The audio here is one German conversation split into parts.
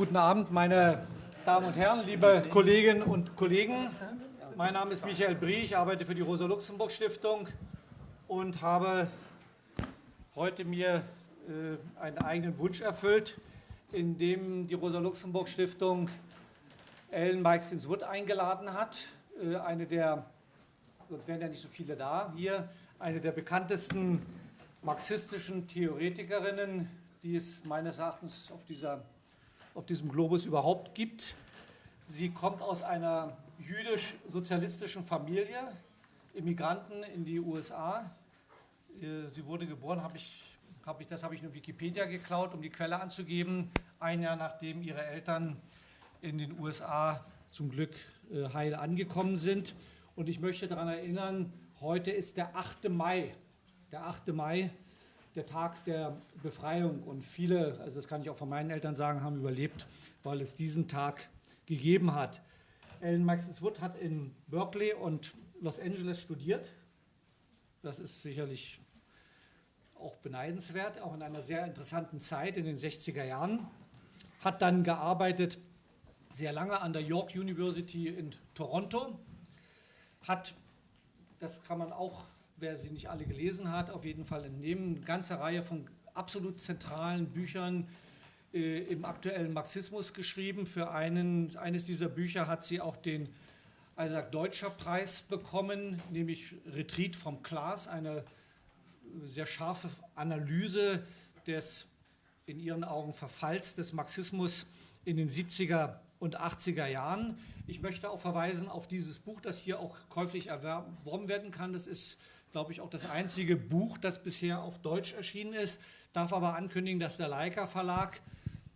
Guten Abend, meine Damen und Herren, liebe Kolleginnen und Kollegen. Mein Name ist Michael Brie, ich arbeite für die Rosa-Luxemburg-Stiftung und habe heute mir äh, einen eigenen Wunsch erfüllt, indem die Rosa-Luxemburg-Stiftung Ellen Meixins-Wood eingeladen hat, äh, eine der, sonst wären ja nicht so viele da, hier, eine der bekanntesten marxistischen Theoretikerinnen, die es meines Erachtens auf, dieser, auf diesem Globus überhaupt gibt. Sie kommt aus einer jüdisch-sozialistischen Familie, Immigranten in die USA. Äh, sie wurde geboren, habe ich, hab ich, das habe ich in Wikipedia geklaut, um die Quelle anzugeben, ein Jahr nachdem ihre Eltern in den USA zum Glück äh, heil angekommen sind. Und ich möchte daran erinnern, heute ist der 8. Mai, der 8. Mai, der Tag der Befreiung. Und viele, also das kann ich auch von meinen Eltern sagen, haben überlebt, weil es diesen Tag gegeben hat. Ellen Maxens Wood hat in Berkeley und Los Angeles studiert. Das ist sicherlich auch beneidenswert, auch in einer sehr interessanten Zeit in den 60er Jahren. Hat dann gearbeitet sehr lange an der York University in Toronto. Hat, das kann man auch, wer sie nicht alle gelesen hat, auf jeden Fall entnehmen, eine ganze Reihe von absolut zentralen Büchern äh, im aktuellen Marxismus geschrieben. Für einen, eines dieser Bücher hat sie auch den Isaac Deutscher Preis bekommen, nämlich Retreat vom Klaas, eine sehr scharfe Analyse des in ihren Augen Verfalls des Marxismus in den 70er und 80er Jahren. Ich möchte auch verweisen auf dieses Buch, das hier auch käuflich erworben werden kann. Das ist, glaube ich, auch das einzige Buch, das bisher auf Deutsch erschienen ist. Darf aber ankündigen, dass der Leica Verlag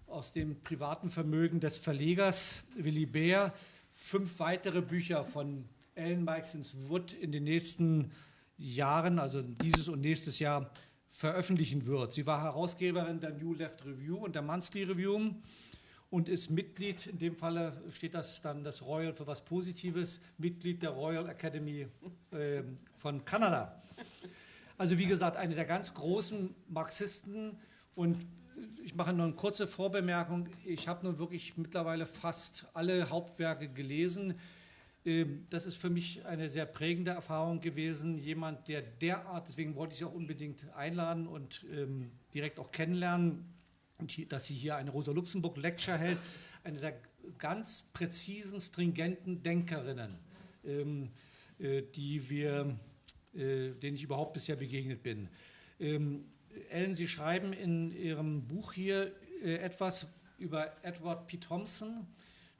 aus dem privaten Vermögen des Verlegers Willy Beer fünf weitere Bücher von Ellen Meixens Wood in den nächsten Jahren, also dieses und nächstes Jahr, veröffentlichen wird. Sie war Herausgeberin der New Left Review und der Monthly Review und ist Mitglied, in dem Falle steht das dann das Royal für was Positives, Mitglied der Royal Academy äh, von Kanada. Also wie gesagt, eine der ganz großen Marxisten und ich mache nur eine kurze Vorbemerkung. Ich habe nun wirklich mittlerweile fast alle Hauptwerke gelesen. Ähm, das ist für mich eine sehr prägende Erfahrung gewesen. Jemand, der derart, deswegen wollte ich Sie auch unbedingt einladen und ähm, direkt auch kennenlernen, dass sie hier eine Rosa-Luxemburg-Lecture hält, eine der ganz präzisen, stringenten Denkerinnen, ähm, äh, die wir, äh, denen ich überhaupt bisher begegnet bin. Ellen, Sie schreiben in Ihrem Buch hier äh, etwas über Edward P. Thompson,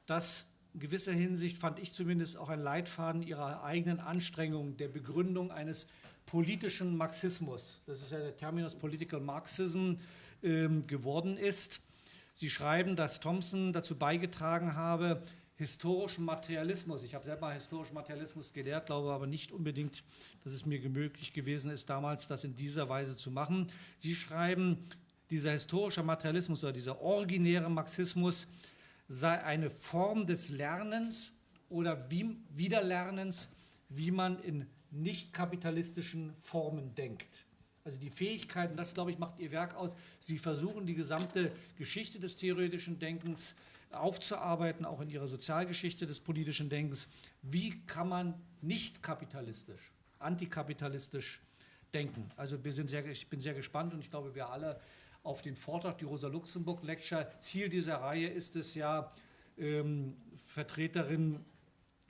das in gewisser Hinsicht, fand ich zumindest, auch ein Leitfaden Ihrer eigenen Anstrengungen der Begründung eines politischen Marxismus, das ist ja der Terminus Political Marxism, ähm, geworden ist. Sie schreiben, dass Thompson dazu beigetragen habe, historischen Materialismus. Ich habe selber historischen Materialismus gelehrt, glaube aber nicht unbedingt, dass es mir möglich gewesen ist, damals das in dieser Weise zu machen. Sie schreiben, dieser historische Materialismus oder dieser originäre Marxismus sei eine Form des Lernens oder wie, Wiederlernens, wie man in nicht kapitalistischen Formen denkt. Also die Fähigkeiten, das glaube ich, macht Ihr Werk aus. Sie versuchen die gesamte Geschichte des theoretischen Denkens aufzuarbeiten, auch in ihrer Sozialgeschichte des politischen Denkens. Wie kann man nicht kapitalistisch, antikapitalistisch denken? Also wir sind sehr, ich bin sehr gespannt und ich glaube, wir alle auf den Vortrag, die Rosa-Luxemburg-Lecture. Ziel dieser Reihe ist es ja, ähm, Vertreterinnen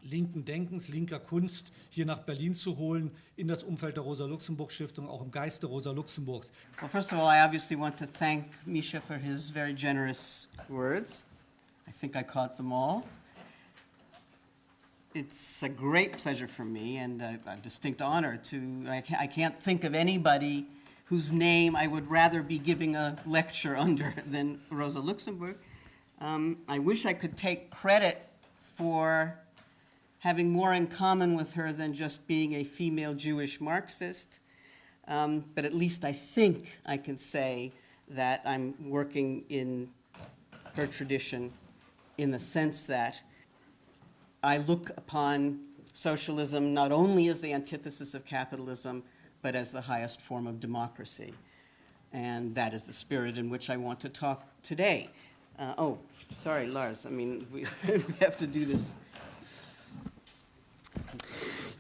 linken Denkens, linker Kunst hier nach Berlin zu holen, in das Umfeld der Rosa-Luxemburg-Stiftung, auch im Geiste Rosa-Luxemburgs. Well, first of all, I obviously want to thank Misha for his very generous words. I think I caught them all. It's a great pleasure for me and a, a distinct honor to, I can't, I can't think of anybody whose name I would rather be giving a lecture under than Rosa Luxemburg. Um, I wish I could take credit for having more in common with her than just being a female Jewish Marxist, um, but at least I think I can say that I'm working in her tradition in the sense that I look upon socialism not only as the antithesis of capitalism, but as the highest form of democracy. And that is the spirit in which I want to talk today. Uh, oh, sorry, Lars. I mean, we, we have to do this.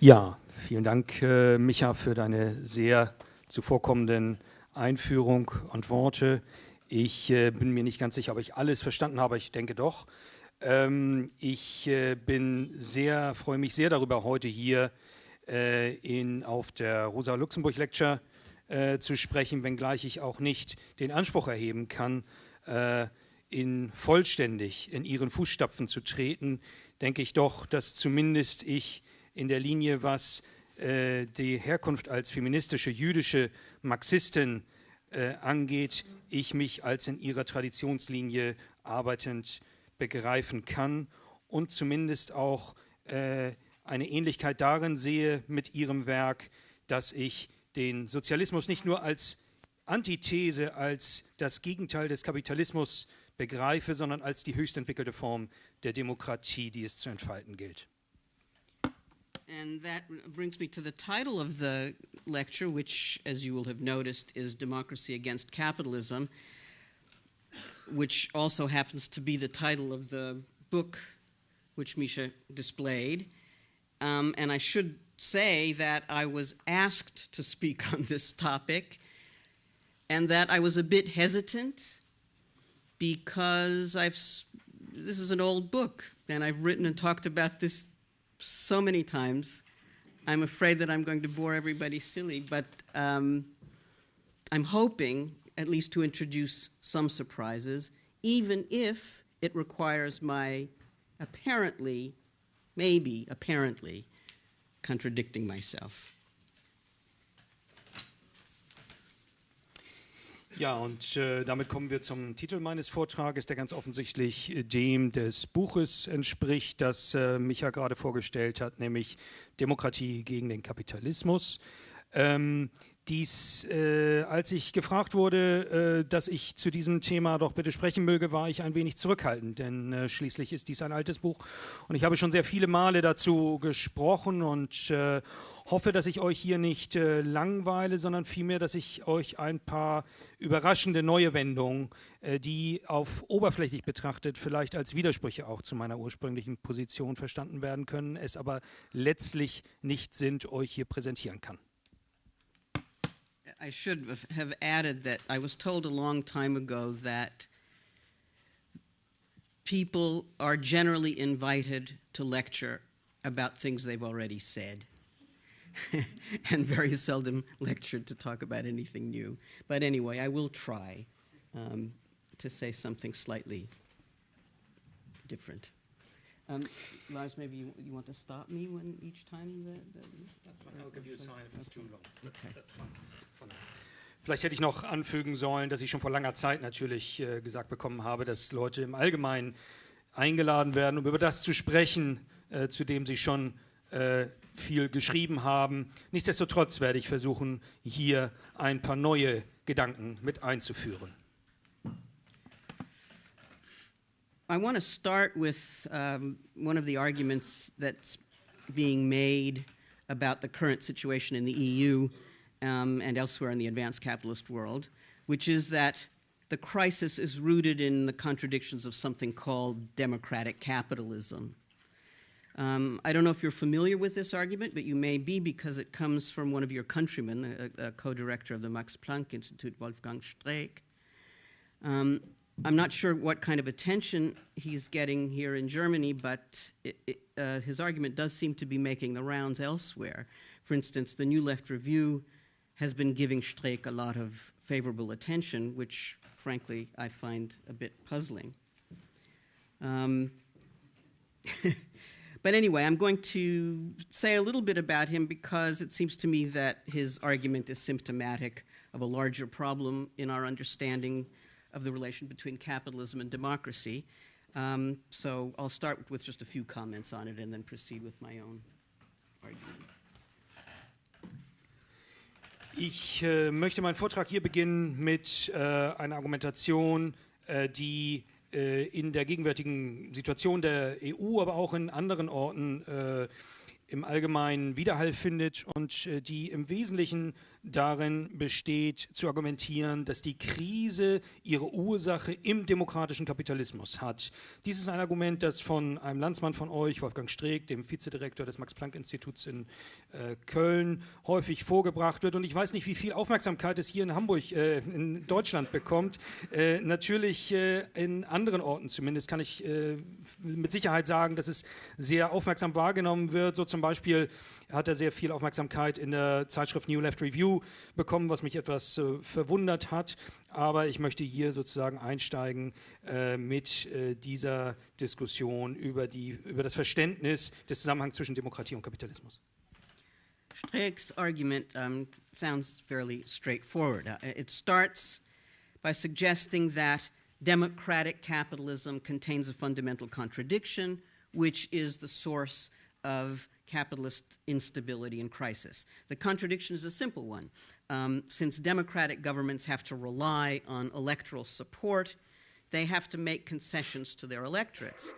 Ja, vielen Dank, äh, Micha, für deine sehr zuvorkommenden Einführung und Worte. Ich äh, bin mir nicht ganz sicher, ob ich alles verstanden habe. Ich denke doch. Ähm, ich äh, bin sehr, freue mich sehr darüber, heute hier äh, in, auf der Rosa Luxemburg Lecture äh, zu sprechen, wenngleich ich auch nicht den Anspruch erheben kann, äh, in vollständig in ihren Fußstapfen zu treten, denke ich doch, dass zumindest ich in der Linie, was äh, die Herkunft als feministische jüdische Marxistin äh, angeht, ich mich als in ihrer Traditionslinie arbeitend begreifen kann und zumindest auch äh, eine Ähnlichkeit darin sehe mit ihrem Werk, dass ich den Sozialismus nicht nur als Antithese, als das Gegenteil des Kapitalismus begreife, sondern als die höchst entwickelte Form der Demokratie, die es zu entfalten gilt. And that brings me to the title of the lecture, which, as you will have noticed, is Democracy Against Capitalism, which also happens to be the title of the book which Misha displayed. Um, and I should say that I was asked to speak on this topic and that I was a bit hesitant because I've this is an old book and I've written and talked about this so many times. I'm afraid that I'm going to bore everybody silly, but um, I'm hoping at least to introduce some surprises, even if it requires my apparently, maybe apparently, contradicting myself. Ja, und äh, damit kommen wir zum Titel meines Vortrages, der ganz offensichtlich äh, dem des Buches entspricht, das äh, Micha gerade vorgestellt hat, nämlich Demokratie gegen den Kapitalismus. Ähm, dies, äh, als ich gefragt wurde, äh, dass ich zu diesem Thema doch bitte sprechen möge, war ich ein wenig zurückhaltend, denn äh, schließlich ist dies ein altes Buch und ich habe schon sehr viele Male dazu gesprochen und äh, hoffe, dass ich euch hier nicht äh, langweile, sondern vielmehr, dass ich euch ein paar überraschende neue Wendungen, äh, die auf oberflächlich betrachtet vielleicht als Widersprüche auch zu meiner ursprünglichen Position verstanden werden können, es aber letztlich nicht sind, euch hier präsentieren kann. I should have added that I was told a long time ago that people are generally invited to lecture about things they've already said. and very seldom lectured to talk about anything new. But anyway, I will try um, to say something slightly different. Um, Lars, maybe you, you, want to stop me when each time the, the That's fine. I'll give you a sign if it's too long. Okay. That's fine. Vielleicht hätte ich noch anfügen sollen, dass ich schon vor langer Zeit natürlich äh, gesagt bekommen habe, dass Leute im Allgemeinen eingeladen werden, um über das zu sprechen, äh, zu dem sie schon äh, viel geschrieben haben. Nichtsdestotrotz werde ich versuchen, hier ein paar neue Gedanken mit einzuführen. I want to start with um, one of the arguments that's being made about the current situation in the EU um, and elsewhere in the advanced capitalist world, which is that the crisis is rooted in the contradictions of something called democratic capitalism. Um, I don't know if you're familiar with this argument, but you may be because it comes from one of your countrymen, a, a co director of the Max Planck Institute, Wolfgang Streeck. Um, I'm not sure what kind of attention he's getting here in Germany, but it, it, uh, his argument does seem to be making the rounds elsewhere. For instance, the New Left Review has been giving Streeck a lot of favorable attention, which, frankly, I find a bit puzzling. Um, But anyway, I'm going to say a little bit about him because it seems to me that his argument is symptomatic of a larger problem in our understanding of the relation between capitalism and democracy. Um, so I'll start with just a few comments on it and then proceed with my own argument. Ich äh, möchte meinen Vortrag hier beginnen mit äh, einer Argumentation, äh, die äh, in der gegenwärtigen Situation der EU, aber auch in anderen Orten äh, im Allgemeinen Widerhall findet und äh, die im Wesentlichen darin besteht, zu argumentieren, dass die Krise ihre Ursache im demokratischen Kapitalismus hat. Dies ist ein Argument, das von einem Landsmann von euch, Wolfgang Streeck, dem Vizedirektor des Max-Planck-Instituts in äh, Köln, häufig vorgebracht wird. Und ich weiß nicht, wie viel Aufmerksamkeit es hier in Hamburg, äh, in Deutschland bekommt. Äh, natürlich äh, in anderen Orten zumindest kann ich äh, mit Sicherheit sagen, dass es sehr aufmerksam wahrgenommen wird. So zum Beispiel hat er sehr viel Aufmerksamkeit in der Zeitschrift New Left Review bekommen, was mich etwas äh, verwundert hat. Aber ich möchte hier sozusagen einsteigen äh, mit äh, dieser Diskussion über, die, über das Verständnis des Zusammenhangs zwischen Demokratie und Kapitalismus. Streeck's argument um, sounds fairly straightforward. Uh, it starts by suggesting that democratic capitalism contains a fundamental contradiction, which is the source of capitalist instability and crisis. The contradiction is a simple one. Um, since democratic governments have to rely on electoral support, they have to make concessions to their electorates.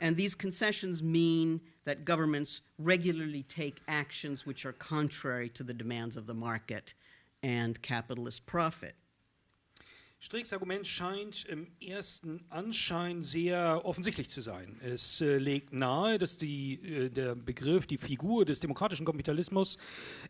And these concessions mean that governments regularly take actions which are contrary to the demands of the market and capitalist profit. Streecks Argument scheint im ersten Anschein sehr offensichtlich zu sein. Es äh, legt nahe, dass die, äh, der Begriff, die Figur des demokratischen Kapitalismus,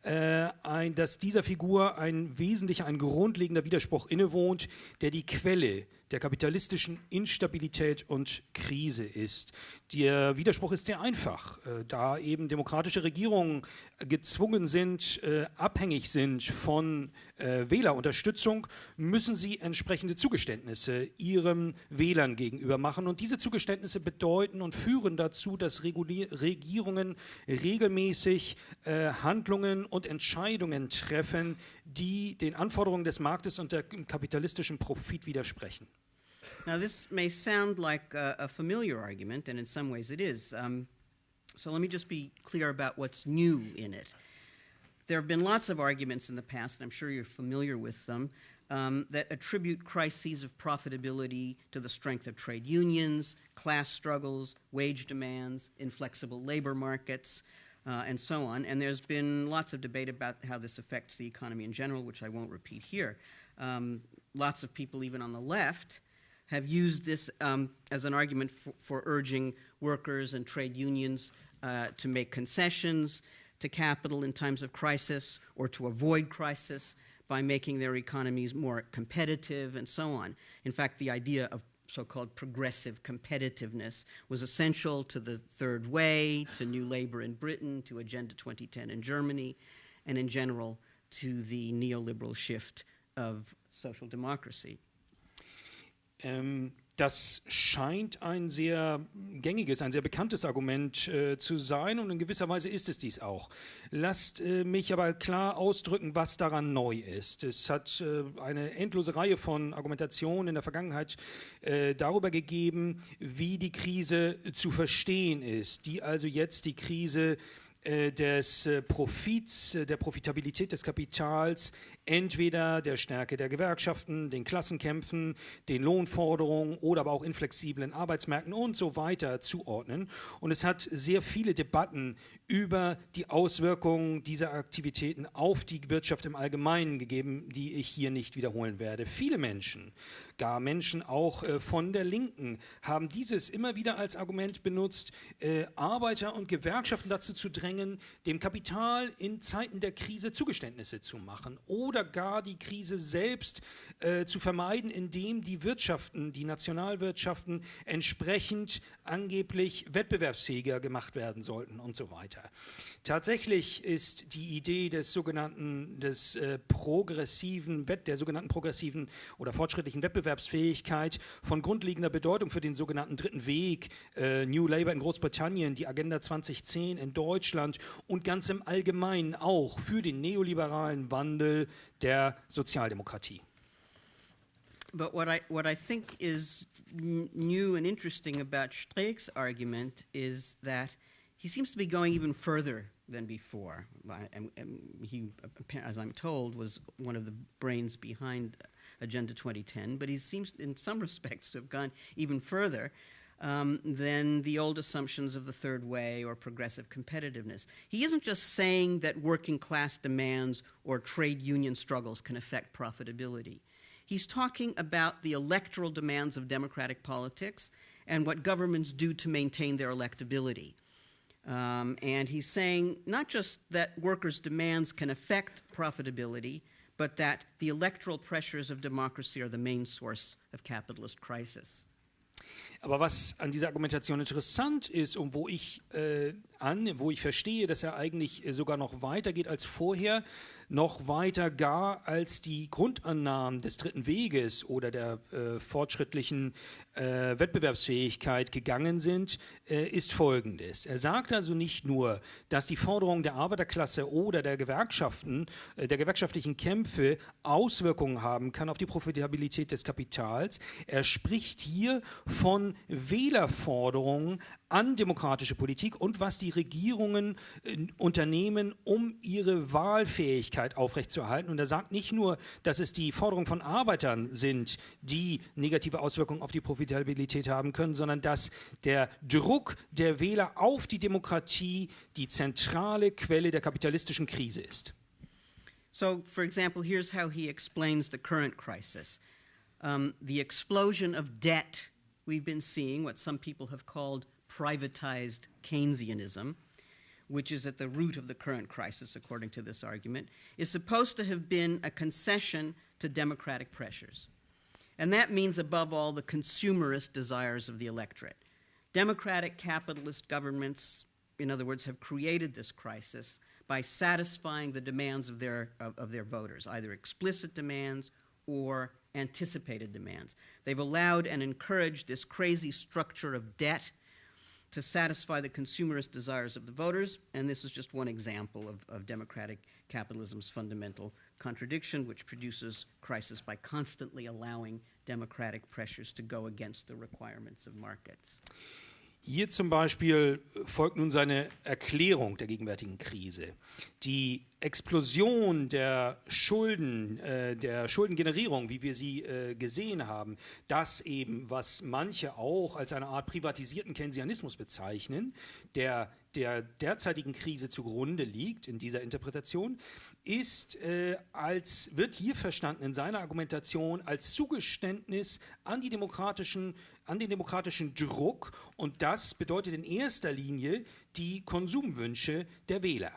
äh, ein, dass dieser Figur ein wesentlicher, ein grundlegender Widerspruch innewohnt, der die Quelle der kapitalistischen Instabilität und Krise ist. Der Widerspruch ist sehr einfach, äh, da eben demokratische Regierungen gezwungen sind, äh, abhängig sind von äh, Wählerunterstützung, müssen sie entsprechende Zugeständnisse ihren Wählern gegenüber machen. Und diese Zugeständnisse bedeuten und führen dazu, dass Regierungen regelmäßig Handlungen und Entscheidungen treffen, die den Anforderungen des Marktes und dem kapitalistischen Profit widersprechen. Now, this may sound like a, a familiar argument, and in some ways it is. Um, so let me just be clear about what's new in it. There have been lots of arguments in the past, and I'm sure you're familiar with them, um, that attribute crises of profitability to the strength of trade unions, class struggles, wage demands, inflexible labor markets, uh, and so on. And there's been lots of debate about how this affects the economy in general, which I won't repeat here. Um, lots of people, even on the left, have used this um, as an argument for, for, urging workers and trade unions uh, to make concessions to capital in times of crisis or to avoid crisis by making their economies more competitive and so on. In fact, the idea of so called progressive competitiveness was essential to the Third Way, to New Labour in Britain, to Agenda 2010 in Germany, and in general to the neoliberal shift of social democracy. Ähm, das scheint ein sehr gängiges, ein sehr bekanntes Argument äh, zu sein und in gewisser Weise ist es dies auch. Lasst äh, mich aber klar ausdrücken, was daran neu ist. Es hat äh, eine endlose Reihe von Argumentationen in der Vergangenheit äh, darüber gegeben, wie die Krise zu verstehen ist, die also jetzt die Krise äh, des äh, Profits, der Profitabilität des Kapitals entweder der Stärke der Gewerkschaften, den Klassenkämpfen, den Lohnforderungen oder aber auch inflexiblen Arbeitsmärkten und so weiter zuordnen. Und es hat sehr viele Debatten über die Auswirkungen dieser Aktivitäten auf die Wirtschaft im Allgemeinen gegeben, die ich hier nicht wiederholen werde. Viele Menschen, gar Menschen auch äh, von der Linken, haben dieses immer wieder als Argument benutzt, äh, Arbeiter und Gewerkschaften dazu zu drängen, dem Kapital in Zeiten der Krise Zugeständnisse zu machen oder oder gar die Krise selbst äh, zu vermeiden, indem die Wirtschaften, die Nationalwirtschaften entsprechend angeblich wettbewerbsfähiger gemacht werden sollten und so weiter. Tatsächlich ist die Idee des sogenannten des äh, progressiven der sogenannten progressiven oder fortschrittlichen Wettbewerbsfähigkeit von grundlegender Bedeutung für den sogenannten dritten Weg, äh, New Labour in Großbritannien, die Agenda 2010 in Deutschland und ganz im Allgemeinen auch für den neoliberalen Wandel der Sozialdemokratie. But what I, what I think is new and interesting about Streeck's argument is that he seems to be going even further than before. And, and he, as I'm told, was one of the brains behind Agenda 2010, but he seems, in some respects, to have gone even further. um, than the old assumptions of the third way or progressive competitiveness. He isn't just saying that working class demands or trade union struggles can affect profitability. He's talking about the electoral demands of democratic politics and what governments do to maintain their electability. Um, and he's saying not just that workers' demands can affect profitability, but that the electoral pressures of democracy are the main source of capitalist crisis. Aber was an dieser Argumentation interessant ist und wo ich äh, an, wo ich verstehe, dass er eigentlich äh, sogar noch weiter geht als vorher, noch weiter gar als die Grundannahmen des dritten Weges oder der äh, fortschrittlichen äh, Wettbewerbsfähigkeit gegangen sind, äh, ist folgendes. Er sagt also nicht nur, dass die Forderungen der Arbeiterklasse oder der Gewerkschaften, der gewerkschaftlichen Kämpfe Auswirkungen haben kann auf die Profitabilität des Kapitals. Er spricht hier von Wählerforderungen an demokratische Politik und was die Regierungen äh, unternehmen, um ihre Wahlfähigkeit aufrechtzuerhalten. Und er sagt nicht nur, dass es die Forderungen von Arbeitern sind, die negative Auswirkungen auf die Profitabilität haben können, sondern dass der Druck der Wähler auf die Demokratie die zentrale Quelle der kapitalistischen Krise ist. So, for example, here's how he explains the current crisis. Um, the explosion of debt we've been seeing, what some people have called privatized Keynesianism, which is at the root of the current crisis, according to this argument, is supposed to have been a concession to democratic pressures. And that means, above all, the consumerist desires of the electorate. Democratic capitalist governments, in other words, have created this crisis by satisfying the demands of their, of, of their voters, either explicit demands or anticipated demands. They've allowed and encouraged this crazy structure of debt to satisfy the consumerist desires of the voters, and this is just one example of, of democratic capitalism's fundamental contradiction, which produces crisis by constantly allowing democratic pressures to go against the requirements of markets. Hier zum Beispiel folgt nun seine Erklärung der gegenwärtigen Krise. Die Explosion der Schulden, äh, der Schuldengenerierung, wie wir sie äh, gesehen haben, das eben, was manche auch als eine Art privatisierten Keynesianismus bezeichnen, der der derzeitigen Krise zugrunde liegt in dieser Interpretation, ist äh, als wird hier verstanden in seiner Argumentation als Zugeständnis an die demokratischen an den demokratischen Druck und das bedeutet in erster Linie die Konsumwünsche der Wähler.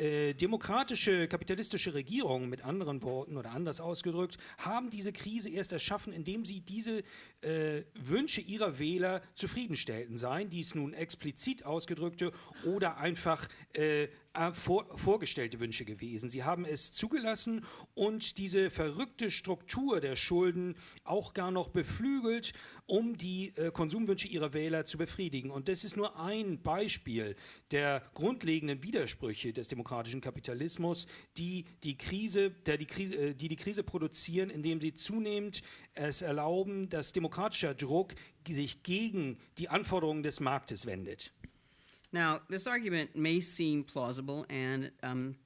Äh, demokratische kapitalistische Regierungen, mit anderen Worten oder anders ausgedrückt, haben diese Krise erst erschaffen, indem sie diese äh, Wünsche ihrer Wähler zufriedenstellten, seien dies nun explizit ausgedrückte oder einfach äh, äh, vor, vorgestellte Wünsche gewesen. Sie haben es zugelassen und diese verrückte Struktur der Schulden auch gar noch beflügelt, um die äh, Konsumwünsche ihrer Wähler zu befriedigen. Und das ist nur ein Beispiel der grundlegenden Widersprüche des demokratischen Kapitalismus, die die Krise, der die Krise, äh, die, die Krise produzieren, indem sie zunehmend es erlauben, dass demokratischer Druck sich gegen die Anforderungen des Marktes wendet. Now, this argument may seem plausible, and um,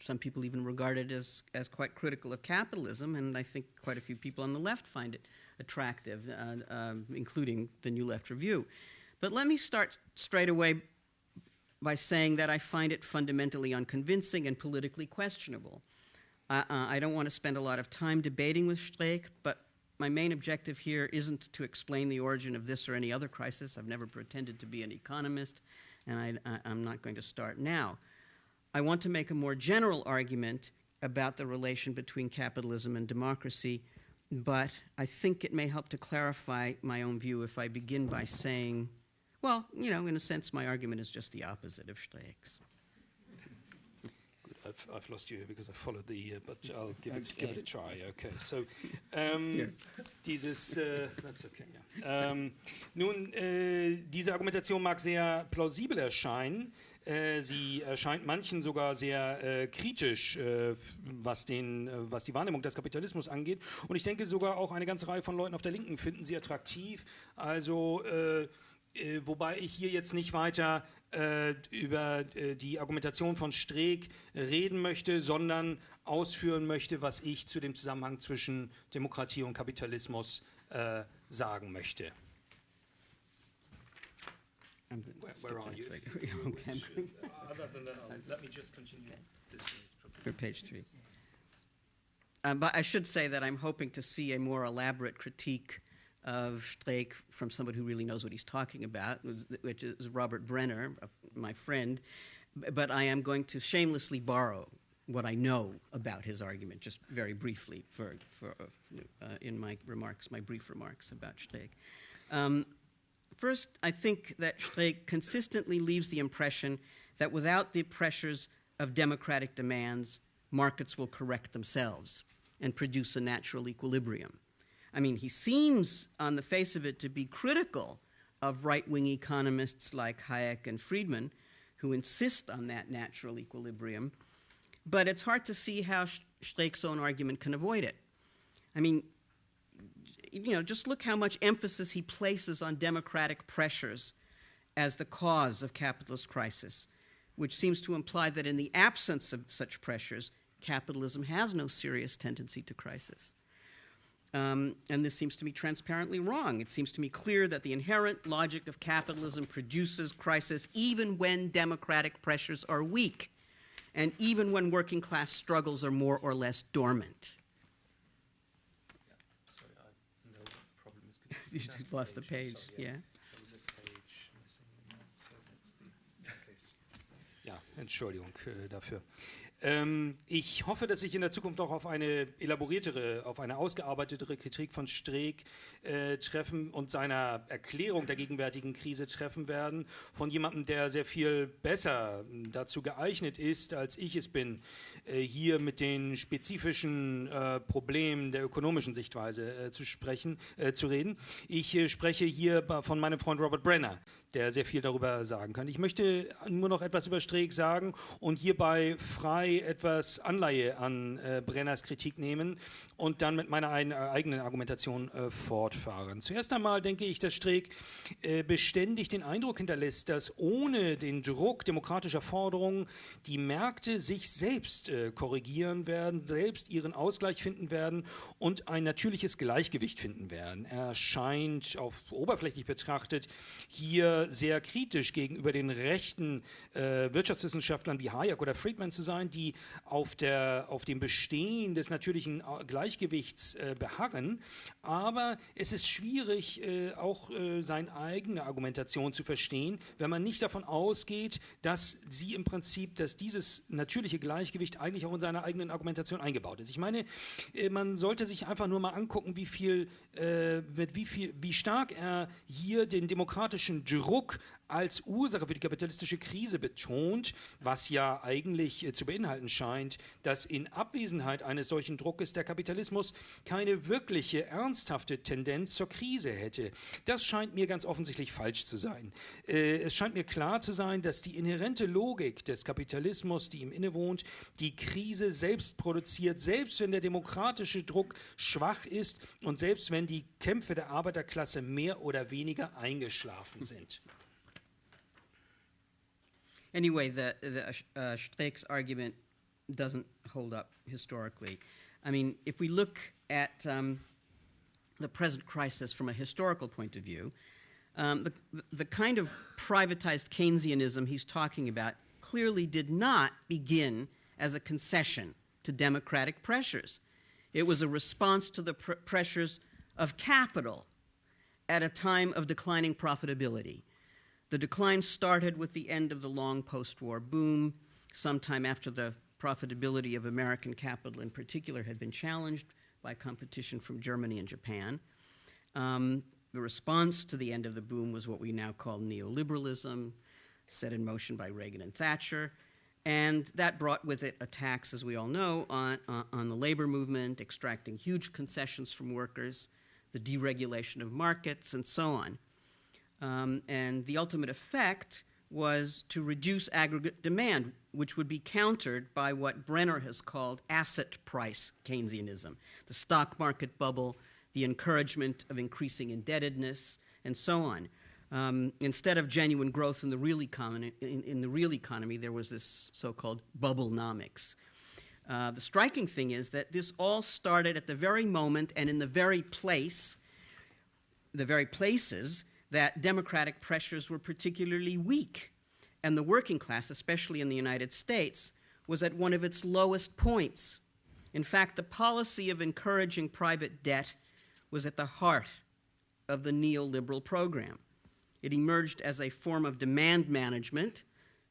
some people even regard it as, as quite critical of capitalism, and I think quite a few people on the left find it attractive, uh, um, including the New Left Review. But let me start straight away by saying that I find it fundamentally unconvincing and politically questionable. Uh, uh, I don't want to spend a lot of time debating with Streeck, but my main objective here isn't to explain the origin of this or any other crisis. I've never pretended to be an economist, and I, am not going to start now. I want to make a more general argument about the relation between capitalism and democracy, but I think it may help to clarify my own view if I begin by saying, well, you know, in a sense, my argument is just the opposite of Streeck's. I've, I've lost you here because I followed the, uh, but I'll give it, give it a try. Okay, so ähm, dieses, äh, that's okay, yeah. ähm, nun, äh, diese Argumentation mag sehr plausibel erscheinen. Äh, sie erscheint manchen sogar sehr äh, kritisch, äh, was, den, äh, was die Wahrnehmung des Kapitalismus angeht. Und ich denke sogar auch eine ganze Reihe von Leuten auf der Linken finden sie attraktiv. Also äh, äh, wobei ich hier jetzt nicht weiter äh, über äh, die Argumentation von Streeck reden möchte, sondern ausführen möchte, was ich zu dem Zusammenhang zwischen Demokratie und Kapitalismus äh, sagen möchte. Where, where are you? Other than that, let me just continue For page three. Um, but I should say that I'm hoping to see a more elaborate critique of Streeck from somebody who really knows what he's talking about, which is Robert Brenner, my friend. But I am going to shamelessly borrow what I know about his argument, just very briefly, for, for uh, in my remarks, my brief remarks about Streeck. Um, First, I think that Streeck consistently leaves the impression that without the pressures of democratic demands, markets will correct themselves and produce a natural equilibrium. I mean, he seems, on the face of it, to be critical of right wing economists like Hayek and Friedman, who insist on that natural equilibrium, but it's hard to see how Streeck's own argument can avoid it. I mean, you know, just look how much emphasis he places on democratic pressures as the cause of capitalist crisis, which seems to imply that in the absence of such pressures, capitalism has no serious tendency to crisis. Um, and this seems to me transparently wrong. It seems to me clear that the inherent logic of capitalism produces crisis even when democratic pressures are weak, and even when working class struggles are more or less dormant. Sorry, I know what problem is. Could You just lost the I'm page, sorry, yeah. There was a page missing in that, so that's the case. Ja, Entschuldigung äh, dafür. Ähm, ich hoffe, dass ich in der Zukunft auch auf eine elaboriertere, auf eine ausgearbeitetere Kritik von Streeck äh, treffen und seiner Erklärung der gegenwärtigen Krise treffen werden, von jemandem, der sehr viel besser dazu geeignet ist, als ich es bin, äh, hier mit den spezifischen äh, Problemen der ökonomischen Sichtweise äh, zu sprechen, äh, zu reden. Ich äh, spreche hier von meinem Freund Robert Brenner, der sehr viel darüber sagen kann. Ich möchte nur noch etwas über Streeck sagen und hierbei frei etwas Anleihe an äh, Brenners Kritik nehmen und dann mit meiner ein, äh, eigenen Argumentation äh, fortfahren. Zuerst einmal denke ich, dass Streeck äh, beständig den Eindruck hinterlässt, dass ohne den Druck demokratischer Forderungen die Märkte sich selbst äh, korrigieren werden, selbst ihren Ausgleich finden werden und ein natürliches Gleichgewicht finden werden. Er scheint auf oberflächlich betrachtet hier sehr kritisch gegenüber den rechten äh, Wirtschaftswissenschaftlern wie Hayek oder Friedman zu sein, die auf, der, auf dem Bestehen des natürlichen äh, Gleichgewichts äh, beharren. Aber es ist schwierig, äh, auch äh, seine eigene Argumentation zu verstehen, wenn man nicht davon ausgeht, dass sie im Prinzip, dass dieses natürliche Gleichgewicht eigentlich auch in seiner eigenen Argumentation eingebaut ist. Ich meine, äh, man sollte sich einfach nur mal angucken, wie viel, mit wie viel, wie stark er hier den demokratischen Druck als Ursache für die kapitalistische Krise betont, was ja eigentlich äh, zu beinhalten scheint, dass in Abwesenheit eines solchen Druckes der Kapitalismus keine wirkliche, ernsthafte Tendenz zur Krise hätte. Das scheint mir ganz offensichtlich falsch zu sein. Äh, es scheint mir klar zu sein, dass die inhärente Logik des Kapitalismus, die ihm innewohnt, die Krise selbst produziert, selbst wenn der demokratische Druck schwach ist und selbst wenn die Kämpfe der Arbeiterklasse mehr oder weniger eingeschlafen sind. Anyway, the, the uh, Streeck's argument doesn't hold up historically. I mean, if we look at um, the present crisis from a historical point of view, um, the, the kind of privatized Keynesianism he's talking about clearly did not begin as a concession to democratic pressures. It was a response to the pr- pressures of capital at a time of declining profitability. The decline started with the end of the long post war boom, sometime after the profitability of American capital in particular had been challenged by competition from Germany and Japan. Um, the response to the end of the boom was what we now call neoliberalism, set in motion by Reagan and Thatcher. And that brought with it attacks, as we all know, on, on, on the labor movement, extracting huge concessions from workers, the deregulation of markets, and so on. Um, and the ultimate effect was to reduce aggregate demand, which would be countered by what Brenner has called asset price Keynesianism the stock market bubble, the encouragement of increasing indebtedness, and so on. Um, instead of genuine growth in the real economy, in, in the real economy, there was this so-called bubblenomics. Uh, the striking thing is that this all started at the very moment and in the very place, the very places that democratic pressures were particularly weak, and the working class, especially in the United States, was at one of its lowest points. In fact, the policy of encouraging private debt was at the heart of the neoliberal program. It emerged as a form of demand management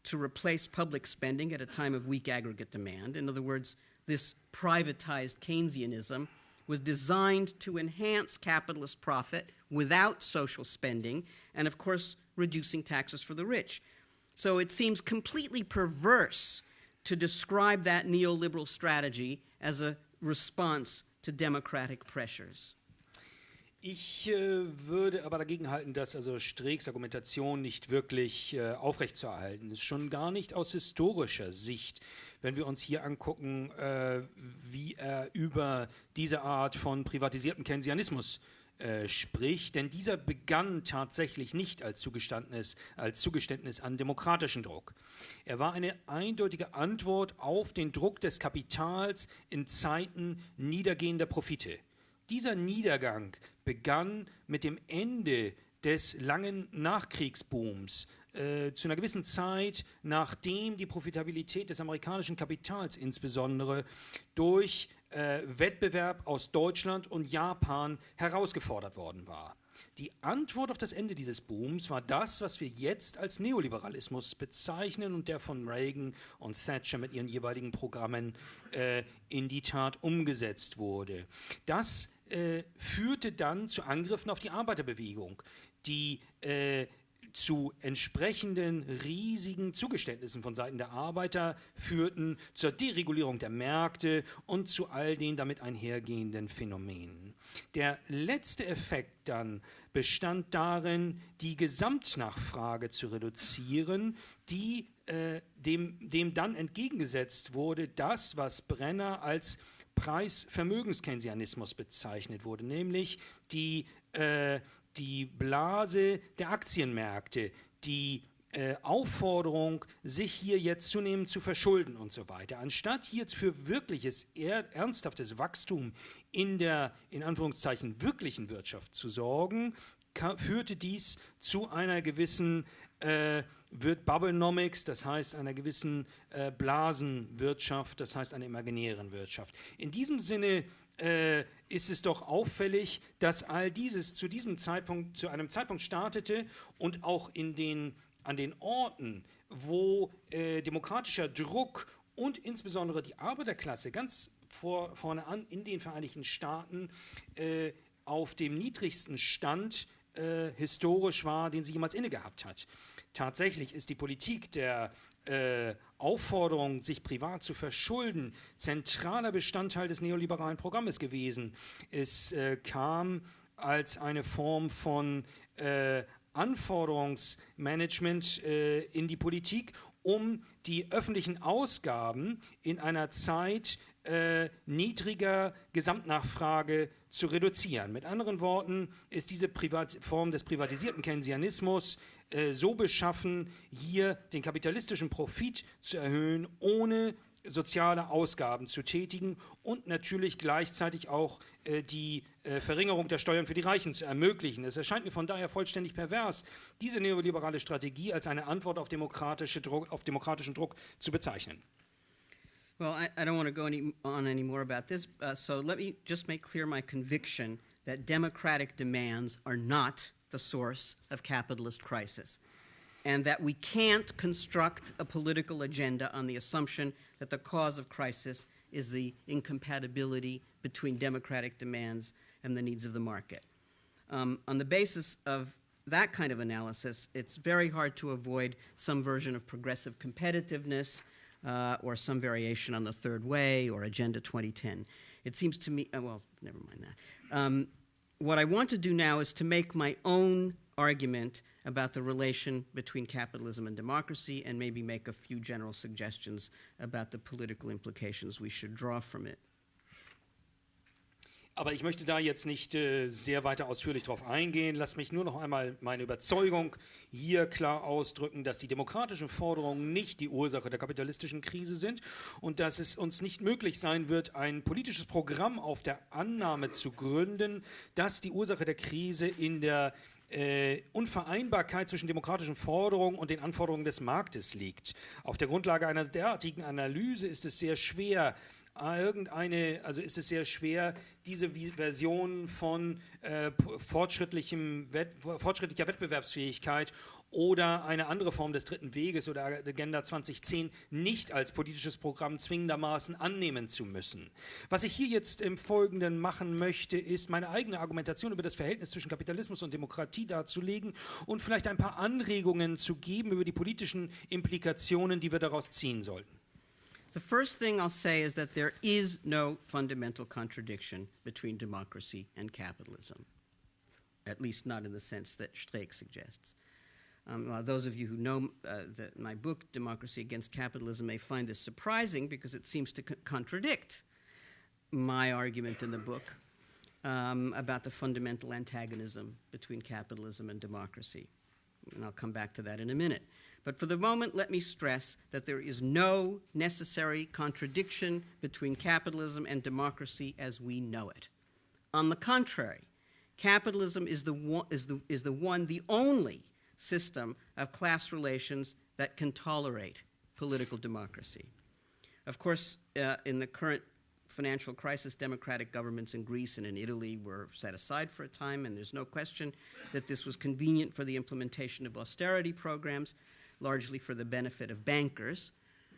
to replace public spending at a time of weak aggregate demand. In other words, this privatized Keynesianism was designed to enhance capitalist profit without social spending and, of course, reducing taxes for the rich. So it seems completely perverse to describe that neoliberal strategy as a response to democratic pressures. Ich äh, würde aber dagegen halten, dass also Streeks Argumentation nicht wirklich äh, aufrechtzuerhalten ist. Schon gar nicht aus historischer Sicht. Wenn wir uns hier angucken, äh, wie er über diese Art von privatisiertem Keynesianismus äh, spricht, denn dieser begann tatsächlich nicht als Zugeständnis, als Zugeständnis an demokratischen Druck. Er war eine eindeutige Antwort auf den Druck des Kapitals in Zeiten niedergehender Profite. Dieser Niedergang begann mit dem Ende des langen Nachkriegsbooms äh, zu einer gewissen Zeit, nachdem die Profitabilität des amerikanischen Kapitals insbesondere durch äh, Wettbewerb aus Deutschland und Japan herausgefordert worden war. Die Antwort auf das Ende dieses Booms war das, was wir jetzt als Neoliberalismus bezeichnen und der von Reagan und Thatcher mit ihren jeweiligen Programmen äh, in die Tat umgesetzt wurde. Das äh, führte dann zu Angriffen auf die Arbeiterbewegung, die äh, zu entsprechenden riesigen Zugeständnissen von Seiten der Arbeiter führten, zur Deregulierung der Märkte und zu all den damit einhergehenden Phänomenen. Der letzte Effekt dann bestand darin, die Gesamtnachfrage zu reduzieren, die äh, dem, dem dann entgegengesetzt wurde, das, was Brenner als Preis-Vermögenskeynesianismus bezeichnet wurde, nämlich die, äh, die Blase der Aktienmärkte, die äh, Aufforderung, sich hier jetzt zunehmend zu verschulden und so weiter. Anstatt jetzt für wirkliches, ernsthaftes Wachstum in der, in Anführungszeichen, wirklichen Wirtschaft zu sorgen, führte dies zu einer gewissen äh, wird Bubblenomics, das heißt einer gewissen äh, Blasenwirtschaft, das heißt einer imaginären Wirtschaft. In diesem Sinne äh, ist es doch auffällig, dass all dieses zu diesem Zeitpunkt, zu einem Zeitpunkt startete und auch in den, an den Orten, wo äh, demokratischer Druck und insbesondere die Arbeiterklasse ganz vor, vorne an in den Vereinigten Staaten äh, auf dem niedrigsten Stand äh, historisch war, den sie jemals inne gehabt hat. Tatsächlich ist die Politik der äh, Aufforderung, sich privat zu verschulden, zentraler Bestandteil des neoliberalen Programmes gewesen. Es äh, kam als eine Form von äh, Anforderungsmanagement äh, in die Politik, um die öffentlichen Ausgaben in einer Zeit äh, niedriger Gesamtnachfrage zu reduzieren. Mit anderen Worten ist diese Privat Form des privatisierten Keynesianismus äh, so beschaffen, hier den kapitalistischen Profit zu erhöhen, ohne soziale Ausgaben zu tätigen und natürlich gleichzeitig auch äh, die äh, Verringerung der Steuern für die Reichen zu ermöglichen. Es erscheint mir von daher vollständig pervers, diese neoliberale Strategie als eine Antwort auf, demokratische Druck, auf demokratischen Druck zu bezeichnen. Well, I, I don't want to go any, on any more about this, uh, so let me just make clear my conviction that democratic demands are not the source of capitalist crisis, and that we can't construct a political agenda on the assumption that the cause of crisis is the incompatibility between democratic demands and the needs of the market. Um, on the basis of that kind of analysis, it's very hard to avoid some version of progressive competitiveness uh, or some variation on the third way or Agenda 2010. It seems to me, uh, well, never mind that. Um, what I want to do now is to make my own argument about the relation between capitalism and democracy and maybe make a few general suggestions about the political implications we should draw from it. Aber ich möchte da jetzt nicht äh, sehr weiter ausführlich darauf eingehen. Lass mich nur noch einmal meine Überzeugung hier klar ausdrücken, dass die demokratischen Forderungen nicht die Ursache der kapitalistischen Krise sind und dass es uns nicht möglich sein wird, ein politisches Programm auf der Annahme zu gründen, dass die Ursache der Krise in der äh, Unvereinbarkeit zwischen demokratischen Forderungen und den Anforderungen des Marktes liegt. Auf der Grundlage einer derartigen Analyse ist es sehr schwer, irgendeine, also ist es sehr schwer, diese Version von äh, fortschrittlichem Wett, fortschrittlicher Wettbewerbsfähigkeit oder eine andere Form des dritten Weges oder Agenda 2010 nicht als politisches Programm zwingendermaßen annehmen zu müssen. Was ich hier jetzt im Folgenden machen möchte, ist meine eigene Argumentation über das Verhältnis zwischen Kapitalismus und Demokratie darzulegen und vielleicht ein paar Anregungen zu geben über die politischen Implikationen, die wir daraus ziehen sollten. The first thing I'll say is that there is no fundamental contradiction between democracy and capitalism, at least not in the sense that Streeck suggests. Um, well, those of you who know uh, the, my book, Democracy Against Capitalism, may find this surprising because it seems to co contradict my argument in the book um, about the fundamental antagonism between capitalism and democracy. And I'll come back to that in a minute. But for the moment, let me stress that there is no necessary contradiction between capitalism and democracy as we know it. On the contrary, capitalism is the one, is the, is the, one, the only system of class relations that can tolerate political democracy. Of course, uh, in the current financial crisis, democratic governments in Greece and in Italy were set aside for a time, and there's no question that this was convenient for the implementation of austerity programs, largely for the benefit of bankers.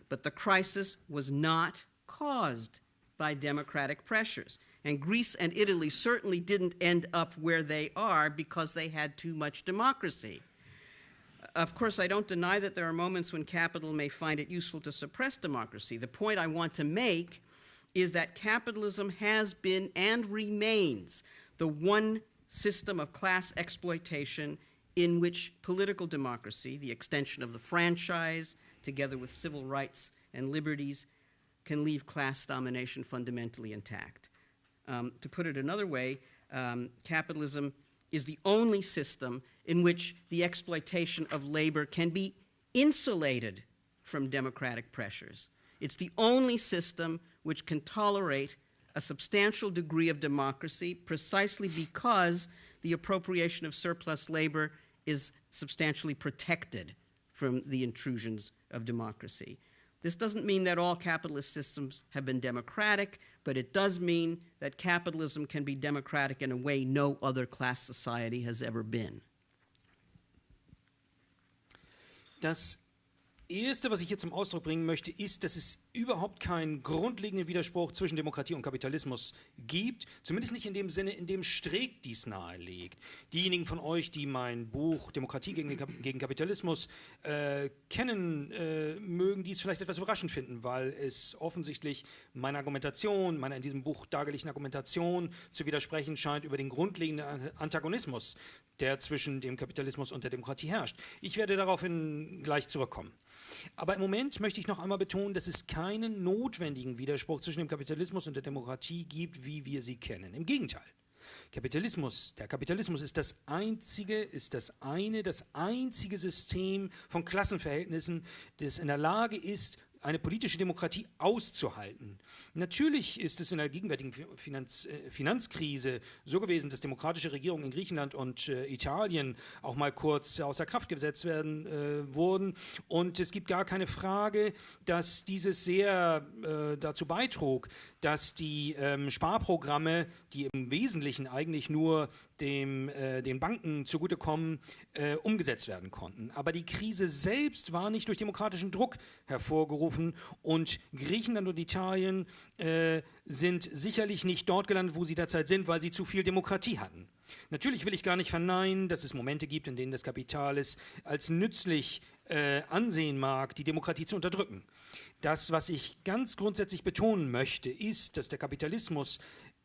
But the crisis was not caused by democratic pressures. And Greece and Italy certainly didn't end up where they are because they had too much democracy. Of course, I don't deny that there are moments when capital may find it useful to suppress democracy. The point I want to make is that capitalism has been and remains the one system of class exploitation in which political democracy, the extension of the franchise, together with civil rights and liberties, can leave class domination fundamentally intact. Um, to put it another way, um, capitalism is the only system in which the exploitation of labor can be insulated from democratic pressures. It's the only system which can tolerate a substantial degree of democracy precisely because the appropriation of surplus labor is substantially protected from the intrusions of democracy. This doesn't mean that all capitalist systems have been democratic, but it does mean that capitalism can be democratic in a way no other class society has ever been. Das Erste, was ich hier zum Ausdruck bringen möchte, ist, dass es überhaupt keinen grundlegenden Widerspruch zwischen Demokratie und Kapitalismus gibt, zumindest nicht in dem Sinne, in dem Streeck dies nahelegt. Diejenigen von euch, die mein Buch Demokratie gegen, Kapitalismus äh, kennen, äh, mögen dies vielleicht etwas überraschend finden, weil es offensichtlich meiner Argumentation, meiner in diesem Buch dargelegten Argumentation zu widersprechen scheint über den grundlegenden Antagonismus, der zwischen dem Kapitalismus und der Demokratie herrscht. Ich werde daraufhin gleich zurückkommen. Aber im Moment möchte ich noch einmal betonen, dass es keinen notwendigen Widerspruch zwischen dem Kapitalismus und der Demokratie gibt, wie wir sie kennen. Im Gegenteil. Kapitalismus, der Kapitalismus ist das einzige, ist das eine, das einzige System von Klassenverhältnissen, das in der Lage ist, eine politische Demokratie auszuhalten. Natürlich ist es in der gegenwärtigen Finanz, äh, Finanzkrise so gewesen, dass demokratische Regierungen in Griechenland und äh, Italien auch mal kurz außer Kraft gesetzt werden äh, wurden. Und es gibt gar keine Frage, dass dieses sehr äh, dazu beitrug, dass die ähm, Sparprogramme, die im Wesentlichen eigentlich nur dem, äh, den Banken zugutekommen, äh, umgesetzt werden konnten. Aber die Krise selbst war nicht durch demokratischen Druck hervorgerufen und Griechenland und Italien äh, sind sicherlich nicht dort gelandet, wo sie derzeit sind, weil sie zu viel Demokratie hatten. Natürlich will ich gar nicht verneinen, dass es Momente gibt, in denen das Kapital es als nützlich äh, ansehen mag, die Demokratie zu unterdrücken. Das, was ich ganz grundsätzlich betonen möchte, ist, dass der Kapitalismus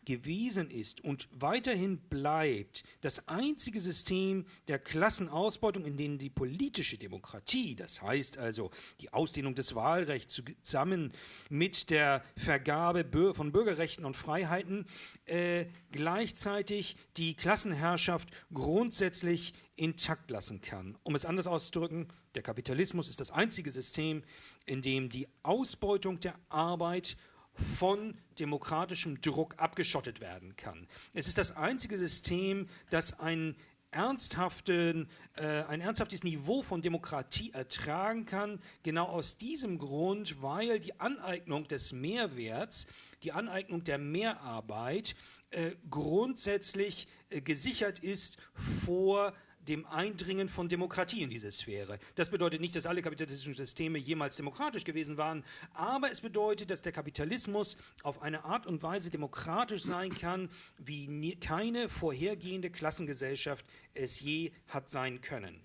gewesen ist und weiterhin bleibt das einzige System der Klassenausbeutung, in dem die politische Demokratie, das heißt also die Ausdehnung des Wahlrechts zusammen mit der Vergabe von Bürgerrechten und Freiheiten, äh, gleichzeitig die Klassenherrschaft grundsätzlich intakt lassen kann. Um es anders auszudrücken, der Kapitalismus ist das einzige System, in dem die Ausbeutung der Arbeit von demokratischem Druck abgeschottet werden kann. Es ist das einzige System, das ein ernsthaften, äh, ein ernsthaftes Niveau von Demokratie ertragen kann. Genau aus diesem Grund, weil die Aneignung des Mehrwerts, die Aneignung der Mehrarbeit äh, grundsätzlich äh, gesichert ist vor dem Eindringen von Demokratie in diese Sphäre. Das bedeutet nicht, dass alle kapitalistischen Systeme jemals demokratisch gewesen waren, aber es bedeutet, dass der Kapitalismus auf eine Art und Weise demokratisch sein kann, wie nie, keine vorhergehende Klassengesellschaft es je hat sein können.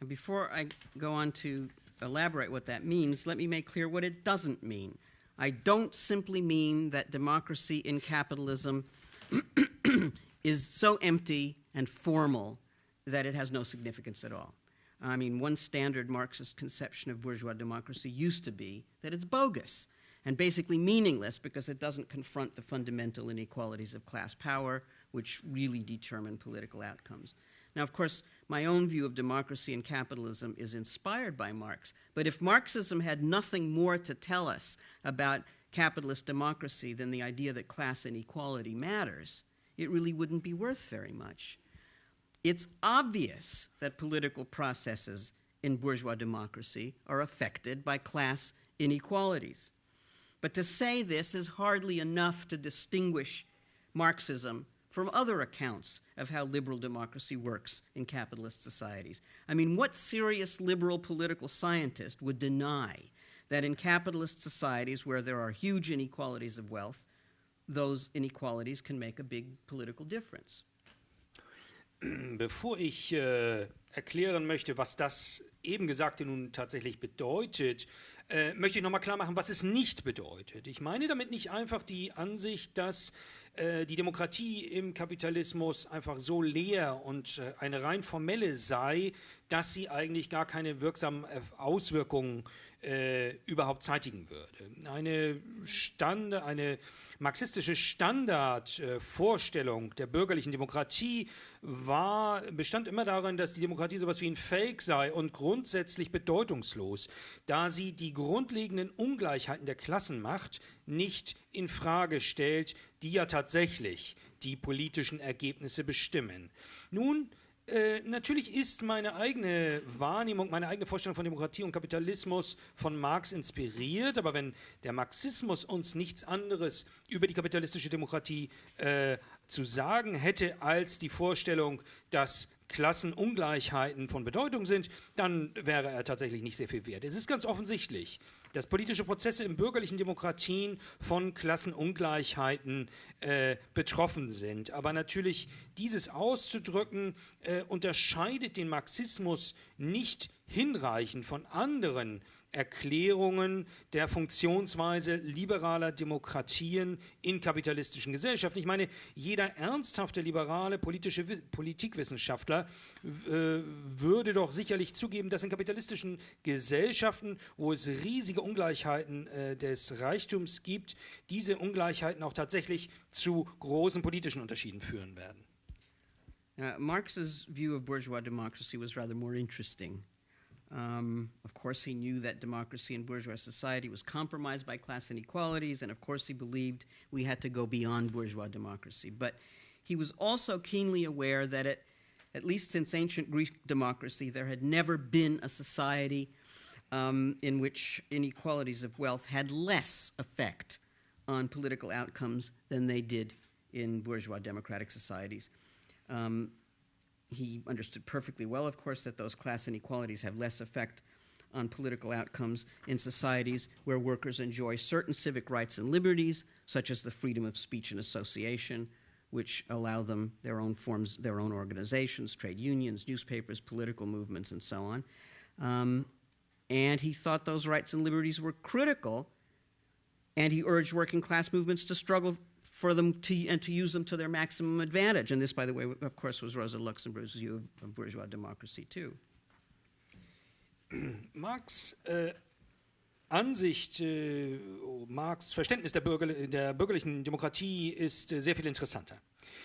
And before I go on to elaborate what that means, let me make clear what it doesn't mean. I don't simply mean that democracy in capitalism is so empty and formal that it has no significance at all. I mean, one standard Marxist conception of bourgeois democracy used to be that it's bogus and basically meaningless because it doesn't confront the fundamental inequalities of class power, which really determine political outcomes. Now, of course, my own view of democracy and capitalism is inspired by Marx, but if Marxism had nothing more to tell us about capitalist democracy than the idea that class inequality matters, it really wouldn't be worth very much. It's obvious that political processes in bourgeois democracy are affected by class inequalities. But to say this is hardly enough to distinguish Marxism from other accounts of how liberal democracy works in capitalist societies. I mean, what serious liberal political scientist would deny that in capitalist societies where there are huge inequalities of wealth, those inequalities can make a big political difference? Bevor ich äh, erklären möchte, was das eben Gesagte nun tatsächlich bedeutet, äh, möchte ich nochmal klar machen, was es nicht bedeutet. Ich meine damit nicht einfach die Ansicht, dass äh, die Demokratie im Kapitalismus einfach so leer und äh, eine rein formelle sei, dass sie eigentlich gar keine wirksamen Auswirkungen äh, überhaupt zeitigen würde. Eine, Stand, eine marxistische Standardvorstellung äh, der bürgerlichen Demokratie war, bestand immer darin, dass die Demokratie sowas wie ein Fake sei und grundsätzlich bedeutungslos, da sie die grundlegenden Ungleichheiten der Klassenmacht nicht in Frage stellt, die ja tatsächlich die politischen Ergebnisse bestimmen. Nun äh, natürlich ist meine eigene Wahrnehmung, meine eigene Vorstellung von Demokratie und Kapitalismus von Marx inspiriert, aber wenn der Marxismus uns nichts anderes über die kapitalistische Demokratie äh, zu sagen hätte als die Vorstellung, dass Klassenungleichheiten von Bedeutung sind, dann wäre er tatsächlich nicht sehr viel wert. Es ist ganz offensichtlich, dass politische Prozesse in bürgerlichen Demokratien von Klassenungleichheiten äh, betroffen sind. Aber natürlich dieses auszudrücken äh, unterscheidet den Marxismus nicht hinreichend von anderen Erklärungen der Funktionsweise liberaler Demokratien in kapitalistischen Gesellschaften. Ich meine, jeder ernsthafte liberale politische Politikwissenschaftler äh, würde doch sicherlich zugeben, dass in kapitalistischen Gesellschaften, wo es riesige Ungleichheiten äh, des Reichtums gibt, diese Ungleichheiten auch tatsächlich zu großen politischen Unterschieden führen werden. Uh, Marx's view of bourgeois democracy was rather more interesting. Um, of course, he knew that democracy in bourgeois society was compromised by class inequalities, and of course, he believed we had to go beyond bourgeois democracy. But he was also keenly aware that, it, at least since ancient Greek democracy, there had never been a society um, in which inequalities of wealth had less effect on political outcomes than they did in bourgeois democratic societies. Um, he understood perfectly well, of course, that those class inequalities have less effect on political outcomes in societies where workers enjoy certain civic rights and liberties, such as the freedom of speech and association, which allow them their own forms, their own organizations, trade unions, newspapers, political movements, and so on. Um, and he thought those rights and liberties were critical, and he urged working class movements to struggle for them to, and to use them to their maximum advantage. And this, by the way, of course, was Rosa Luxemburg's view of, of bourgeois democracy, too. Marx äh, Ansicht, äh, Marx Verständnis der, Bürger, der, bürgerlichen Demokratie ist äh, sehr viel interessanter.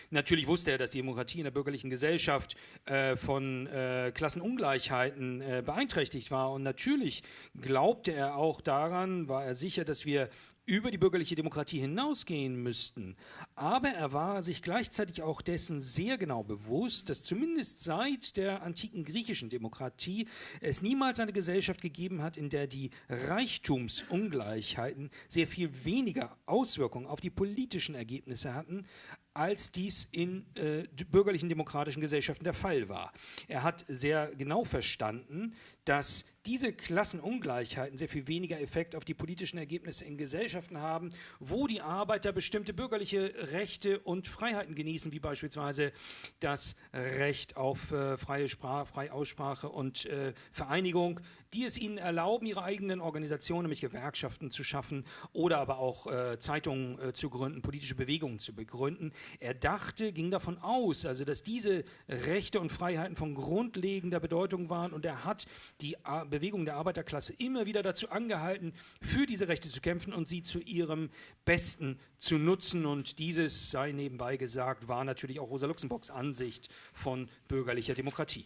Natürlich wusste er, dass die Demokratie in der bürgerlichen Gesellschaft äh, von äh, Klassenungleichheiten äh, beeinträchtigt war. Und natürlich glaubte er auch daran, war er sicher, dass wir über die bürgerliche Demokratie hinausgehen müssten. Aber er war sich gleichzeitig auch dessen sehr genau bewusst, dass zumindest seit der antiken griechischen Demokratie es niemals eine Gesellschaft gegeben hat, in der die Reichtumsungleichheiten sehr viel weniger Auswirkungen auf die politischen Ergebnisse hatten, als dies in äh, bürgerlichen demokratischen Gesellschaften der Fall war. Er hat sehr genau verstanden, dass diese Klassenungleichheiten sehr viel weniger Effekt auf die politischen Ergebnisse in Gesellschaften haben, wo die Arbeiter bestimmte bürgerliche Rechte und Freiheiten genießen, wie beispielsweise das Recht auf äh, freie, Sprach, freie Aussprache und äh, Vereinigung, die es ihnen erlauben, ihre eigenen Organisationen, nämlich Gewerkschaften zu schaffen oder aber auch äh, Zeitungen äh, zu gründen, politische Bewegungen zu begründen. Er dachte, ging davon aus, also dass diese Rechte und Freiheiten von grundlegender Bedeutung waren und er hat die Bewegung der Arbeiterklasse immer wieder dazu angehalten, für diese Rechte zu kämpfen und sie zu ihrem Besten zu nutzen. Und dieses, sei nebenbei gesagt, war natürlich auch Rosa Luxemburgs Ansicht von bürgerlicher Demokratie.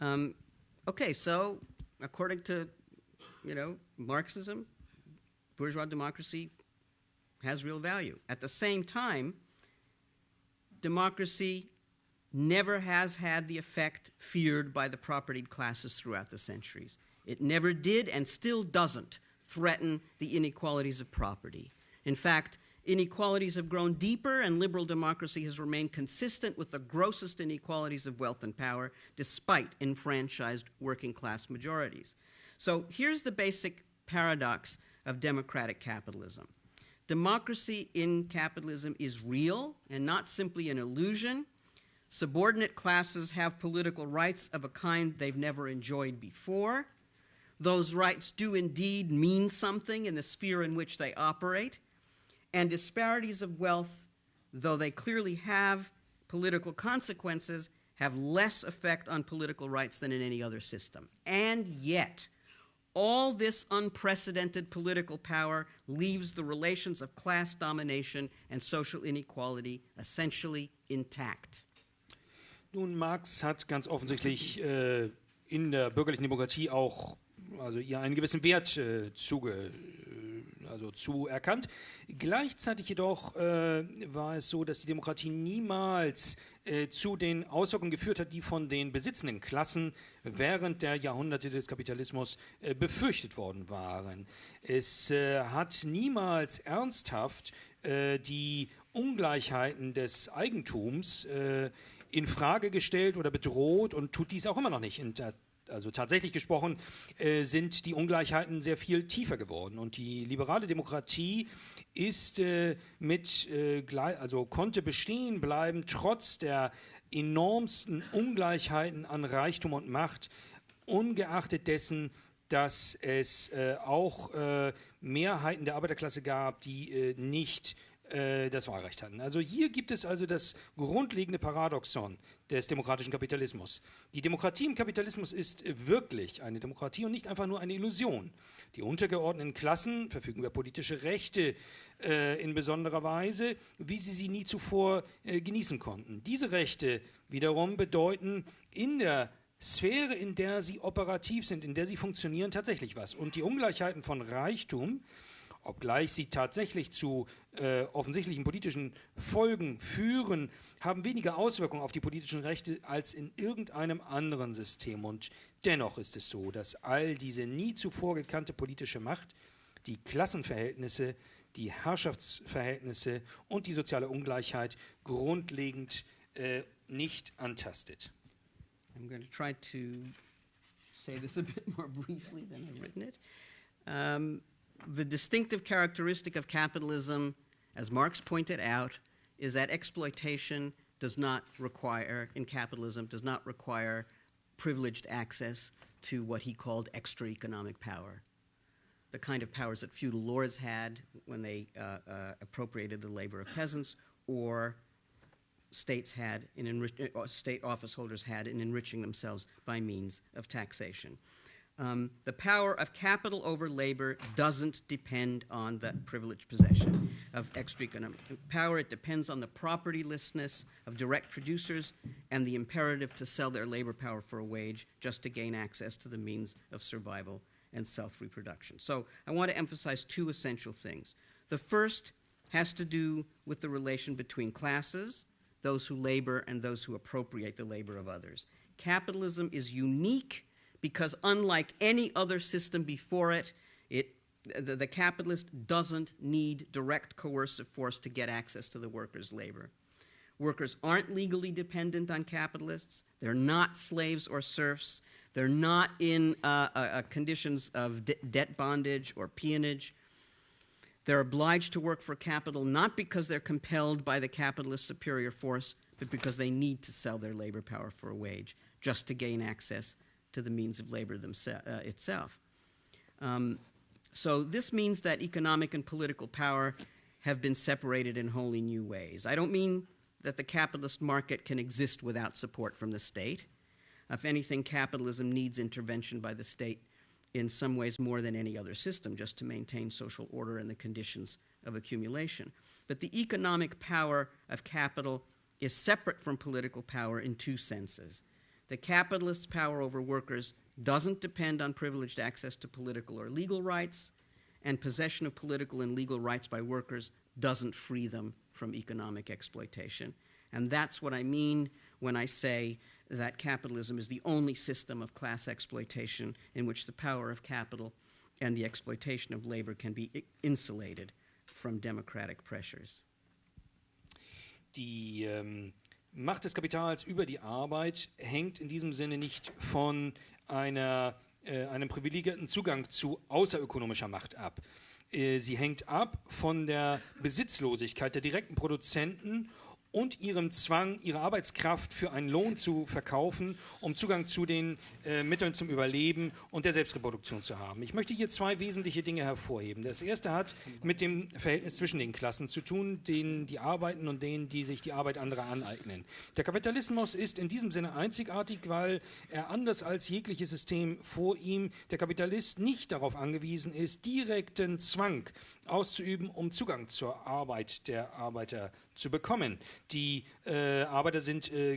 Um, okay, so according to, you know, Marxism, bourgeois democracy has real value. At the same time, democracy never has had the effect feared by the propertied classes throughout the centuries. It never did and still doesn't threaten the inequalities of property. In fact, inequalities have grown deeper and liberal democracy has remained consistent with the grossest inequalities of wealth and power despite enfranchised working class majorities. So here's the basic paradox of democratic capitalism. Democracy in capitalism is real and not simply an illusion Subordinate classes have political rights of a kind they've never enjoyed before. Those rights do indeed mean something in the sphere in which they operate. And disparities of wealth, though they clearly have political consequences, have less effect on political rights than in any other system. And yet, all this unprecedented political power leaves the relations of class domination and social inequality essentially intact. Nun, Marx hat ganz offensichtlich äh, in der bürgerlichen Demokratie auch also ihr einen gewissen Wert äh, zuge, äh, also zuerkannt. Gleichzeitig jedoch äh, war es so, dass die Demokratie niemals äh, zu den Auswirkungen geführt hat, die von den besitzenden Klassen während der Jahrhunderte des Kapitalismus äh, befürchtet worden waren. Es äh, hat niemals ernsthaft die Ungleichheiten des Eigentums äh, in Frage gestellt oder bedroht und tut dies auch immer noch nicht. Also tatsächlich gesprochen äh, sind die Ungleichheiten sehr viel tiefer geworden und die liberale Demokratie ist äh, mit äh, also konnte bestehen bleiben trotz der enormsten Ungleichheiten an Reichtum und Macht ungeachtet dessen dass es äh, auch äh, Mehrheiten der Arbeiterklasse gab, die äh, nicht äh, das Wahlrecht hatten. Also hier gibt es also das grundlegende Paradoxon des demokratischen Kapitalismus. Die Demokratie im Kapitalismus ist wirklich eine Demokratie und nicht einfach nur eine Illusion. Die untergeordneten Klassen verfügen über politische Rechte äh, in besonderer Weise, wie sie sie nie zuvor äh, genießen konnten. Diese Rechte wiederum bedeuten in der Sphäre, in der sie operativ sind, in der sie funktionieren, tatsächlich was. Und die Ungleichheiten von Reichtum, obgleich sie tatsächlich zu äh, offensichtlichen politischen Folgen führen, haben weniger Auswirkungen auf die politischen Rechte als in irgendeinem anderen System. Und dennoch ist es so, dass all diese nie zuvor gekannte politische Macht die Klassenverhältnisse, die Herrschaftsverhältnisse und die soziale Ungleichheit grundlegend äh, nicht antastet. I'm going to try to say this a bit more briefly than I've written it. Um, the distinctive characteristic of capitalism, as Marx pointed out, is that exploitation does not require, in capitalism, does not require privileged access to what he called extra economic power. The kind of powers that feudal lords had when they uh, uh, appropriated the labor of peasants, or states had in uh, state office holders had in enriching themselves by means of taxation. Um, the power of capital over labor doesn't depend on the privileged possession of extra economic power. It depends on the propertylessness of direct producers and the imperative to sell their labor power for a wage just to gain access to the means of survival and self reproduction. So I want to emphasize two essential things. The first has to do with the relation between classes, those who labor and those who appropriate the labor of others. Capitalism is unique because unlike any other system before it, it the, the, capitalist doesn't need direct coercive force to get access to the workers' labor. Workers aren't legally dependent on capitalists. They're not slaves or serfs. They're not in uh, uh, uh conditions of de debt bondage or peonage. They're obliged to work for capital not because they're compelled by the capitalist superior force, but because they need to sell their labor power for a wage just to gain access to the means of labor uh, itself. Um, so this means that economic and political power have been separated in wholly new ways. I don't mean that the capitalist market can exist without support from the state. If anything, capitalism needs intervention by the state in some ways more than any other system just to maintain social order and the conditions of accumulation. But the economic power of capital is separate from political power in two senses. The capitalist's power over workers doesn't depend on privileged access to political or legal rights, and possession of political and legal rights by workers doesn't free them from economic exploitation. And that's what I mean when I say that capitalism is the only system of class exploitation in which the power of capital and the exploitation of labor can be insulated from democratic pressures. Die ähm, um, Macht des Kapitals über die Arbeit hängt in diesem Sinne nicht von einer, äh, einem privilegierten Zugang zu außerökonomischer Macht ab. Äh, sie hängt ab von der Besitzlosigkeit der direkten Produzenten und ihrem Zwang, ihre Arbeitskraft für einen Lohn zu verkaufen, um Zugang zu den äh, Mitteln zum Überleben und der Selbstreproduktion zu haben. Ich möchte hier zwei wesentliche Dinge hervorheben. Das erste hat mit dem Verhältnis zwischen den Klassen zu tun, denen die arbeiten und denen, die sich die Arbeit anderer aneignen. Der Kapitalismus ist in diesem Sinne einzigartig, weil er anders als jegliches System vor ihm, der Kapitalist nicht darauf angewiesen ist, direkten Zwang auszuüben, um Zugang zur Arbeit der Arbeiter zu bekommen. Die äh, Arbeiter sind äh,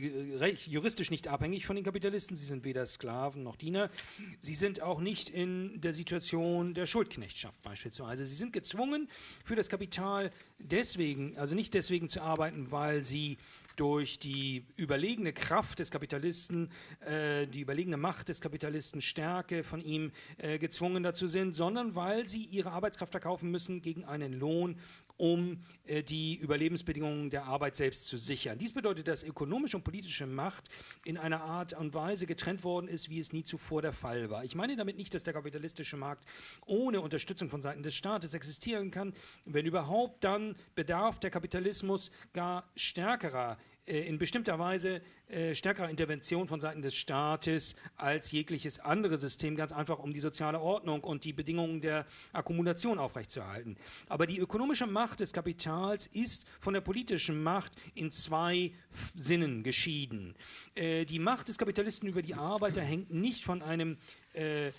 juristisch nicht abhängig von den Kapitalisten, sie sind weder Sklaven noch Diener. Sie sind auch nicht in der Situation der Schuldknechtschaft beispielsweise. Sie sind gezwungen, für das Kapital deswegen, also nicht deswegen zu arbeiten, weil sie durch die überlegene Kraft des Kapitalisten, äh, die überlegene Macht des Kapitalisten, Stärke von ihm äh, gezwungen dazu sind, sondern weil sie ihre Arbeitskraft verkaufen müssen gegen einen Lohn, um äh, die Überlebensbedingungen der Arbeit selbst zu sichern. Dies bedeutet, dass ökonomische und politische Macht in einer Art und Weise getrennt worden ist, wie es nie zuvor der Fall war. Ich meine damit nicht, dass der kapitalistische Markt ohne Unterstützung von Seiten des Staates existieren kann. Wenn überhaupt, dann bedarf der Kapitalismus gar stärkerer in bestimmter Weise äh, stärkerer Intervention von Seiten des Staates als jegliches andere System, ganz einfach um die soziale Ordnung und die Bedingungen der Akkumulation aufrechtzuerhalten. Aber die ökonomische Macht des Kapitals ist von der politischen Macht in zwei Sinnen geschieden. Äh, die Macht des Kapitalisten über die Arbeiter hängt nicht von einem äh,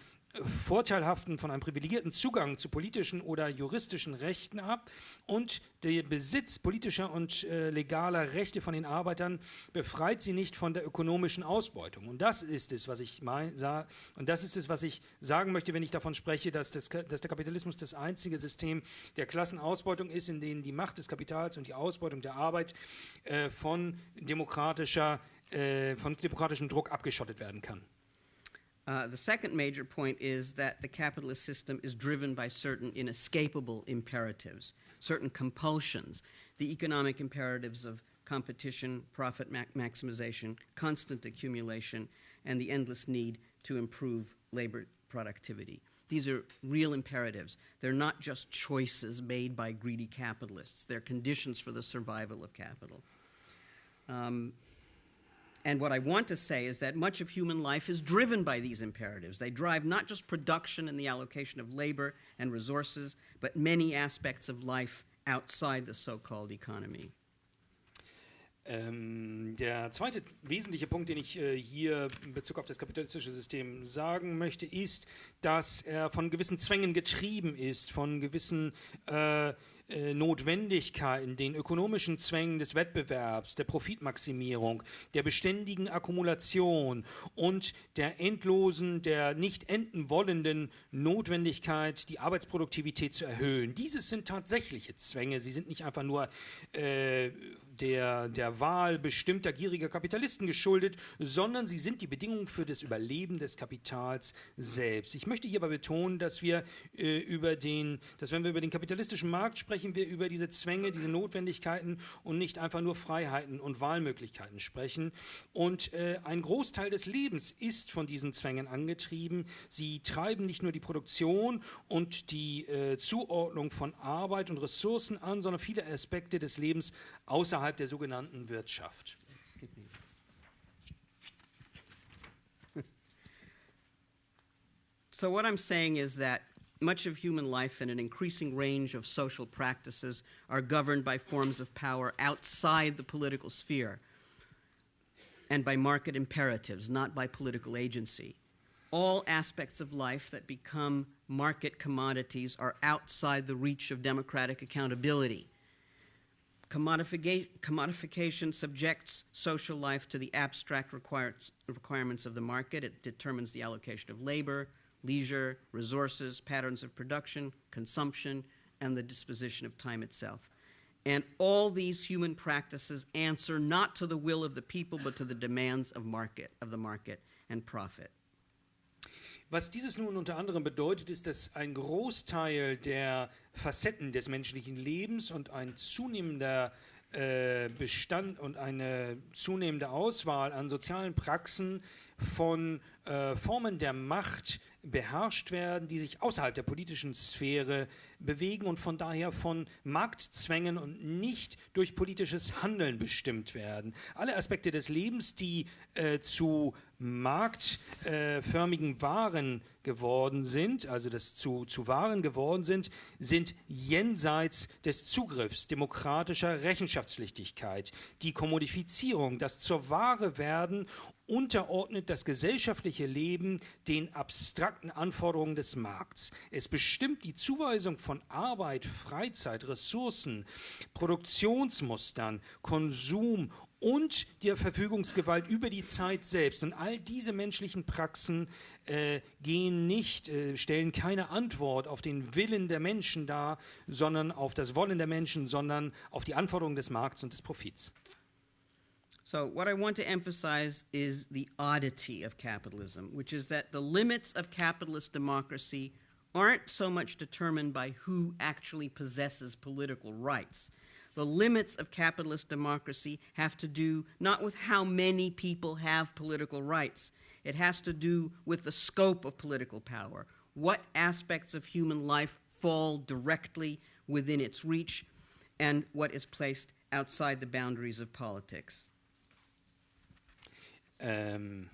vorteilhaften, von einem privilegierten Zugang zu politischen oder juristischen Rechten ab und der Besitz politischer und äh, legaler Rechte von den Arbeitern befreit sie nicht von der ökonomischen Ausbeutung. Und das ist es, was ich sah, und das ist es, was ich sagen möchte, wenn ich davon spreche, dass, das, dass der Kapitalismus das einzige System der Klassenausbeutung ist, in dem die Macht des Kapitals und die Ausbeutung der Arbeit äh, von demokratischer, äh, von demokratischem Druck abgeschottet werden kann. Uh, the second major point is that the capitalist system is driven by certain inescapable imperatives, certain compulsions, the economic imperatives of competition, profit ma- maximization, constant accumulation, and the endless need to improve labor productivity. These are real imperatives. They're not just choices made by greedy capitalists, they're conditions for the survival of capital. Um, and what I want to say is that much of human life is driven by these imperatives. They drive not just production and the allocation of labor and resources, but many aspects of life outside the so called economy. Ähm, der zweite wesentliche Punkt, den ich äh, hier in Bezug auf das kapitalistische System sagen möchte, ist, dass er von gewissen Zwängen getrieben ist, von gewissen äh, Notwendigkeiten, den ökonomischen Zwängen des Wettbewerbs, der Profitmaximierung, der beständigen Akkumulation und der endlosen, der nicht enden wollenden Notwendigkeit, die Arbeitsproduktivität zu erhöhen. Dieses sind tatsächliche Zwänge. Sie sind nicht einfach nur äh, der, der Wahl bestimmter gieriger Kapitalisten geschuldet, sondern sie sind die Bedingungen für das Überleben des Kapitals selbst. Ich möchte hierbei betonen, dass wir äh, über den, dass wenn wir über den kapitalistischen Markt sprechen, wir über diese Zwänge, diese Notwendigkeiten und nicht einfach nur Freiheiten und Wahlmöglichkeiten sprechen. Und äh, ein Großteil des Lebens ist von diesen Zwängen angetrieben. Sie treiben nicht nur die Produktion und die äh, Zuordnung von Arbeit und Ressourcen an, sondern viele Aspekte des Lebens außerhalb der sogenannten Wirtschaft. So, what I'm saying is that much of human life and an increasing range of social practices are governed by forms of power outside the political sphere and by market imperatives, not by political agency. All aspects of life that become market commodities are outside the reach of democratic accountability. Commodifica- commodification subjects social life to the abstract requirements of the market. It determines the allocation of labor, leisure, resources, patterns of production, consumption, and the disposition of time itself. And all these human practices answer not to the will of the people, but to the demands of market, of the market and profit. Was dieses nun unter anderem bedeutet, ist, dass ein Großteil der Facetten des menschlichen Lebens und ein zunehmender äh, Bestand und eine zunehmende Auswahl an sozialen Praxen von äh, Formen der Macht beherrscht werden, die sich außerhalb der politischen Sphäre bewegen und von daher von Marktzwängen und nicht durch politisches Handeln bestimmt werden. Alle Aspekte des Lebens, die äh, zu marktförmigen Waren geworden sind, also das zu, zu Waren geworden sind, sind jenseits des Zugriffs demokratischer Rechenschaftspflichtigkeit. Die Kommodifizierung, das zur Ware werden, unterordnet das gesellschaftliche Leben den abstrakten Anforderungen des Markts. Es bestimmt die Zuweisung von Arbeit, Freizeit, Ressourcen, Produktionsmustern, Konsum und der Verfügungsgewalt über die Zeit selbst. Und all diese menschlichen Praxen äh, gehen nicht, äh, stellen keine Antwort auf den Willen der Menschen dar, sondern auf das Wollen der Menschen, sondern auf die Anforderungen des Markts und des Profits. So, what I want to emphasize is the oddity of capitalism, which is that the limits of capitalist democracy aren't so much determined by who actually possesses political rights. The limits of capitalist democracy have to do not with how many people have political rights, it has to do with the scope of political power. What aspects of human life fall directly within its reach, and what is placed outside the boundaries of politics. Ähm,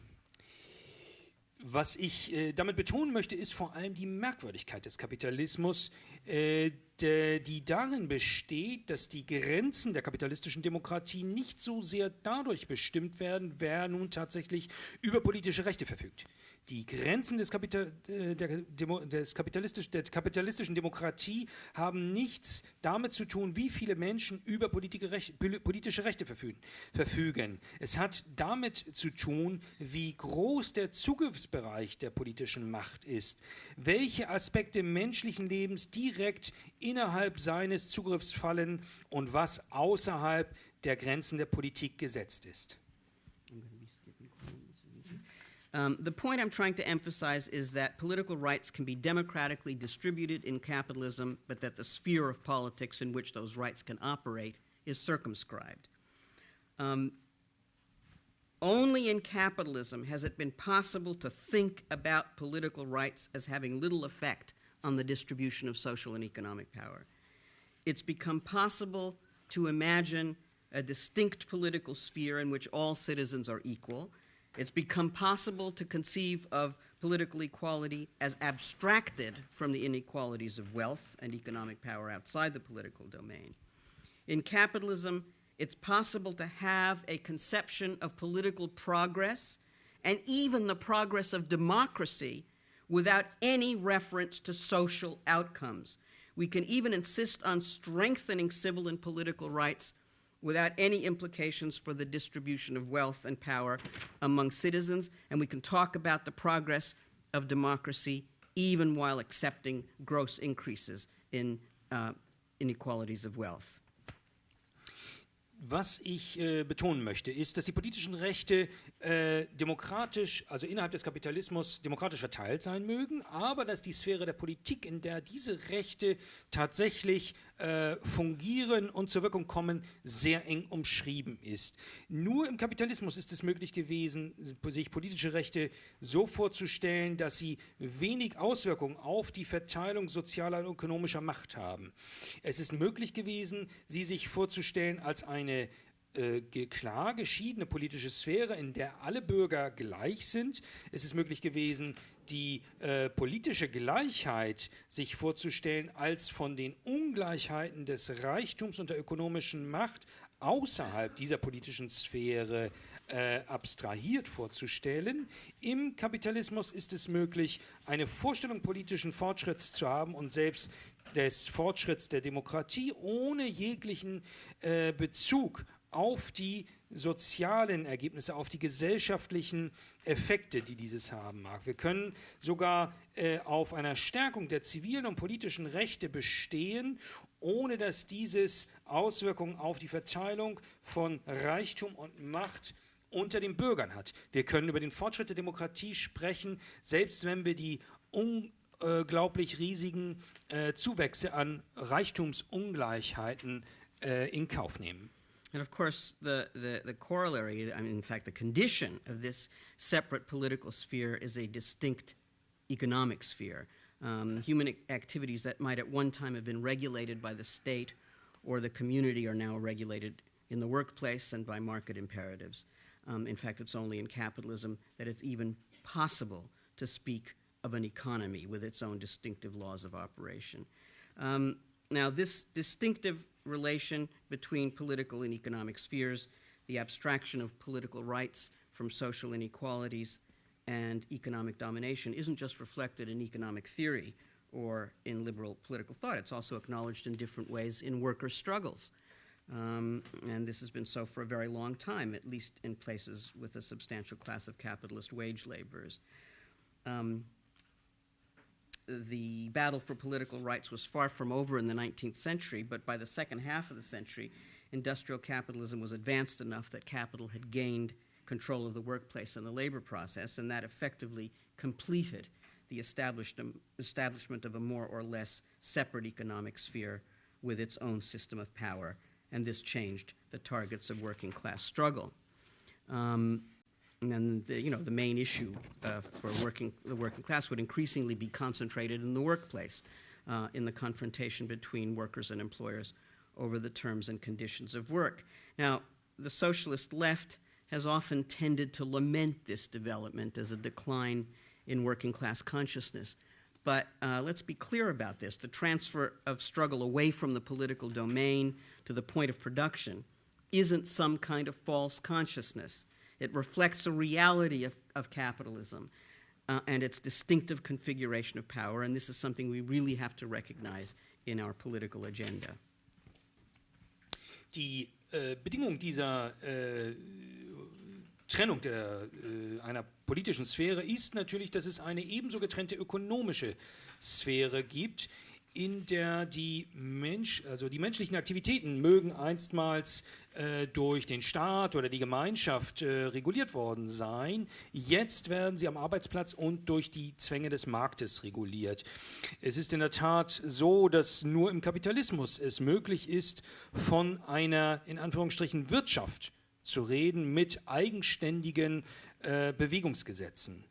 was ich äh, damit betonen möchte, ist vor allem die Merkwürdigkeit des Kapitalismus, äh, die darin besteht, dass die Grenzen der kapitalistischen Demokratie nicht so sehr dadurch bestimmt werden, wer nun tatsächlich über politische Rechte verfügt. Die Grenzen des, Kapital, äh, der, des kapitalistisch, der kapitalistischen Demokratie haben nichts damit zu tun, wie viele Menschen über politische Rechte verfügen. Es hat damit zu tun, wie groß der Zugriffsbereich der politischen Macht ist, welche Aspekte menschlichen Lebens direkt innerhalb seines Zugriffs fallen und was außerhalb der Grenzen der Politik gesetzt ist. Um, the point I'm trying to emphasize is that political rights can be democratically distributed in capitalism, but that the sphere of politics in which those rights can operate is circumscribed. Um, only in capitalism has it been possible to think about political rights as having little effect on the distribution of social and economic power. It's become possible to imagine a distinct political sphere in which all citizens are equal it's become possible to conceive of political equality as abstracted from the inequalities of wealth and economic power outside the political domain. In capitalism, it's possible to have a conception of political progress and even the progress of democracy without any reference to social outcomes. We can even insist on strengthening civil and political rights without any implications for the distribution of wealth and power among citizens, and we can talk about the progress of democracy even while accepting gross increases in uh, inequalities of wealth. Was ich äh, betonen möchte, ist, dass die politischen Rechte äh, demokratisch, also innerhalb des Kapitalismus demokratisch verteilt sein mögen, aber dass die Sphäre der Politik, in der diese Rechte tatsächlich äh, fungieren und zur Wirkung kommen, sehr eng umschrieben ist. Nur im Kapitalismus ist es möglich gewesen, sich politische Rechte so vorzustellen, dass sie wenig Auswirkungen auf die Verteilung sozialer und ökonomischer Macht haben. Es ist möglich gewesen, sie sich vorzustellen als eine äh, klar geschiedene politische Sphäre, in der alle Bürger gleich sind. Es ist möglich gewesen, die äh, politische Gleichheit sich vorzustellen als von den Ungleichheiten des Reichtums und der ökonomischen Macht außerhalb dieser politischen Sphäre äh, abstrahiert vorzustellen. Im Kapitalismus ist es möglich, eine Vorstellung politischen Fortschritts zu haben und selbst des Fortschritts der Demokratie ohne jeglichen äh, Bezug auf die sozialen Ergebnisse, auf die gesellschaftlichen Effekte, die dieses haben mag. Wir können sogar äh, auf einer Stärkung der zivilen und politischen Rechte bestehen, ohne dass dieses Auswirkungen auf die Verteilung von Reichtum und Macht unter den Bürgern hat. Wir können über den Fortschritt der Demokratie sprechen, selbst wenn wir die unglaublich riesigen äh, Zuwächse an Reichtumsungleichheiten äh, in Kauf nehmen. And of course, the, the, the, corollary, I mean, in fact, the condition of this separate political sphere is a distinct economic sphere. Um, human activities that might at one time have been regulated by the state or the community are now regulated in the workplace and by market imperatives. Um, in fact, it's only in capitalism that it's even possible to speak of an economy with its own distinctive laws of operation. Um, now, this distinctive relation between political and economic spheres, the abstraction of political rights from social inequalities, and economic domination isn't just reflected in economic theory or in liberal political thought, it's also acknowledged in different ways in worker struggles. Um, and this has been so for a very long time, at least in places with a substantial class of capitalist wage laborers. Um, the battle for political rights was far from over in the 19th century, but by the second half of the century, industrial capitalism was advanced enough that capital had gained control of the workplace and the labor process, and that effectively completed the establishment of a more or less separate economic sphere with its own system of power, and this changed the targets of working class struggle. Um, and the, you know the main issue uh, for working the working class would increasingly be concentrated in the workplace, uh, in the confrontation between workers and employers over the terms and conditions of work. Now, the socialist left has often tended to lament this development as a decline in working class consciousness. But uh, let's be clear about this. The transfer of struggle away from the political domain to the point of production isn't some kind of false consciousness. It reflects a reality of, of capitalism uh, and its distinctive configuration of power, and this is something we really have to recognize in our political agenda. Die äh, Bedingung dieser äh, Trennung der, äh, einer politischen Sphäre ist natürlich, dass es eine ebenso getrennte ökonomische Sphäre gibt, in der die Mensch, also die menschlichen Aktivitäten mögen einstmals äh, durch den Staat oder die Gemeinschaft äh, reguliert worden sein. Jetzt werden sie am Arbeitsplatz und durch die Zwänge des Marktes reguliert. Es ist in der Tat so, dass nur im Kapitalismus es möglich ist, von einer in Anführungsstrichen Wirtschaft zu reden mit eigenständigen äh, Bewegungsgesetzen.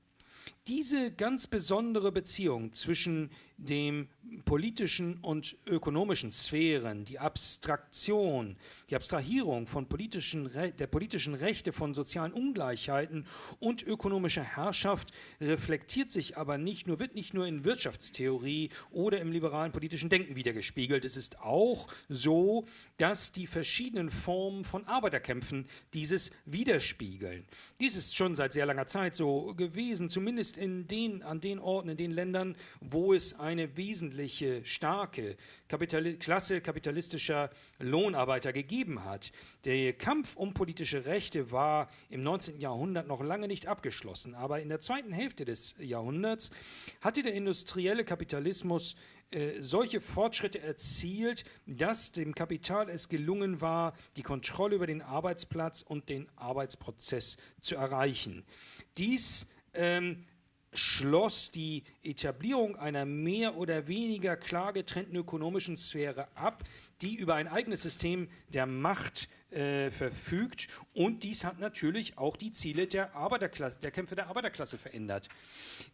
Diese ganz besondere Beziehung zwischen dem politischen und ökonomischen Sphären, die Abstraktion, die Abstrahierung von politischen, der politischen Rechte, von sozialen Ungleichheiten und ökonomischer Herrschaft reflektiert sich aber nicht nur, wird nicht nur in Wirtschaftstheorie oder im liberalen politischen Denken wiedergespiegelt. Es ist auch so, dass die verschiedenen Formen von Arbeiterkämpfen dieses widerspiegeln. Dies ist schon seit sehr langer Zeit so gewesen, zumindest in den, an den Orten, in den Ländern, wo es eine wesentliche, starke Kapitali Klasse kapitalistischer Lohnarbeiter gegeben hat. Der Kampf um politische Rechte war im 19. Jahrhundert noch lange nicht abgeschlossen, aber in der zweiten Hälfte des Jahrhunderts hatte der industrielle Kapitalismus äh, solche Fortschritte erzielt, dass dem Kapital es gelungen war, die Kontrolle über den Arbeitsplatz und den Arbeitsprozess zu erreichen. Dies ähm, schloss die Etablierung einer mehr oder weniger klar getrennten ökonomischen Sphäre ab, die über ein eigenes System der Macht äh, verfügt. Und dies hat natürlich auch die Ziele der, Arbeiterklasse, der Kämpfe der Arbeiterklasse verändert.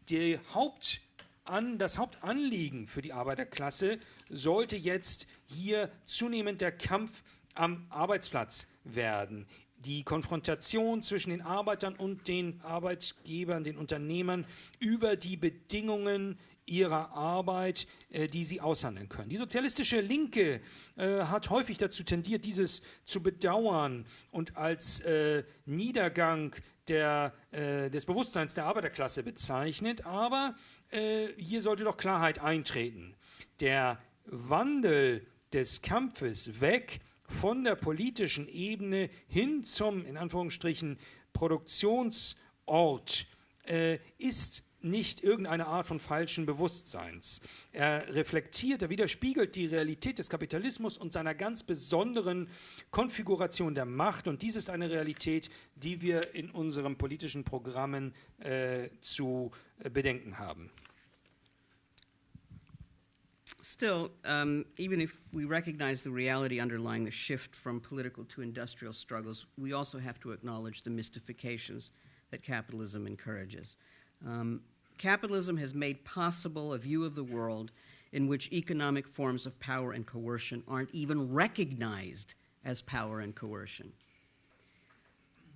Die Haupt an, das Hauptanliegen für die Arbeiterklasse sollte jetzt hier zunehmend der Kampf am Arbeitsplatz werden die Konfrontation zwischen den Arbeitern und den Arbeitgebern, den Unternehmern über die Bedingungen ihrer Arbeit, äh, die sie aushandeln können. Die sozialistische Linke äh, hat häufig dazu tendiert, dieses zu bedauern und als äh, Niedergang der, äh, des Bewusstseins der Arbeiterklasse bezeichnet, aber äh, hier sollte doch Klarheit eintreten. Der Wandel des Kampfes weg von der politischen Ebene hin zum, in Anführungsstrichen, Produktionsort äh, ist nicht irgendeine Art von falschen Bewusstseins. Er reflektiert, er widerspiegelt die Realität des Kapitalismus und seiner ganz besonderen Konfiguration der Macht. Und dies ist eine Realität, die wir in unseren politischen Programmen äh, zu äh, bedenken haben. Still, um, even if we recognize the reality underlying the shift from political to industrial struggles, we also have to acknowledge the mystifications that capitalism encourages. Um, capitalism has made possible a view of the world in which economic forms of power and coercion aren't even recognized as power and coercion.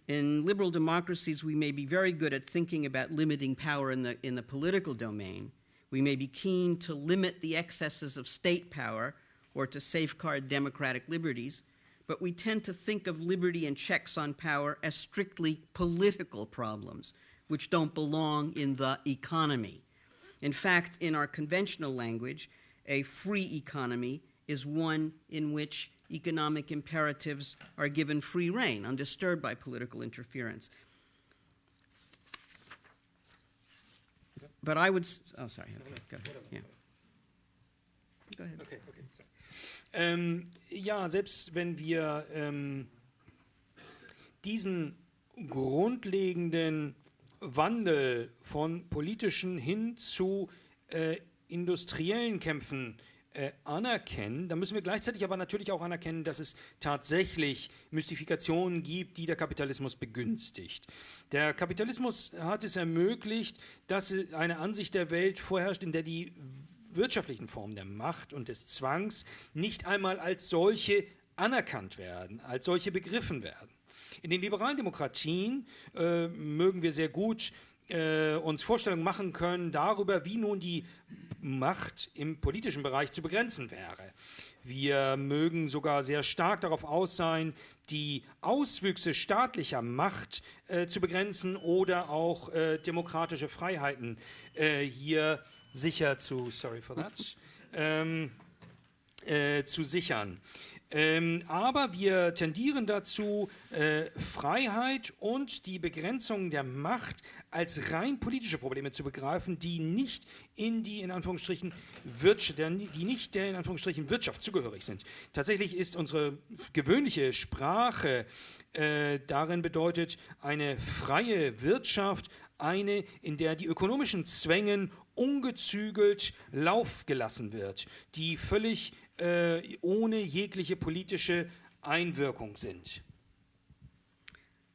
In liberal democracies, we may be very good at thinking about limiting power in the, in the political domain, we may be keen to limit the excesses of state power or to safeguard democratic liberties, but we tend to think of liberty and checks on power as strictly political problems, which don't belong in the economy. In fact, in our conventional language, a free economy is one in which economic imperatives are given free rein, undisturbed by political interference. But I would. Oh, sorry. Okay, go ahead. Yeah. Go ahead. Okay, okay. Ähm, ja, selbst wenn wir ähm, diesen grundlegenden Wandel von politischen hin zu äh, industriellen Kämpfen äh, anerkennen, dann müssen wir gleichzeitig aber natürlich auch anerkennen, dass es tatsächlich Mystifikationen gibt, die der Kapitalismus begünstigt. Der Kapitalismus hat es ermöglicht, dass eine Ansicht der Welt vorherrscht, in der die wirtschaftlichen Formen der Macht und des Zwangs nicht einmal als solche anerkannt werden, als solche begriffen werden. In den liberalen Demokratien äh, mögen wir sehr gut äh, uns Vorstellungen machen können darüber, wie nun die Macht im politischen Bereich zu begrenzen wäre. Wir mögen sogar sehr stark darauf aus sein, die Auswüchse staatlicher Macht äh, zu begrenzen oder auch äh, demokratische Freiheiten äh, hier sicher zu, sorry for that, ähm, äh, zu sichern. Ähm, aber wir tendieren dazu, äh, Freiheit und die Begrenzung der Macht als rein politische Probleme zu begreifen, die nicht in die in Anführungsstrichen Wirtschaft, die nicht der in Anführungsstrichen Wirtschaft zugehörig sind. Tatsächlich ist unsere gewöhnliche Sprache äh, darin bedeutet eine freie Wirtschaft, eine, in der die ökonomischen Zwängen ungezügelt Lauf gelassen wird, die völlig äh, ohne jegliche politische Einwirkung sind.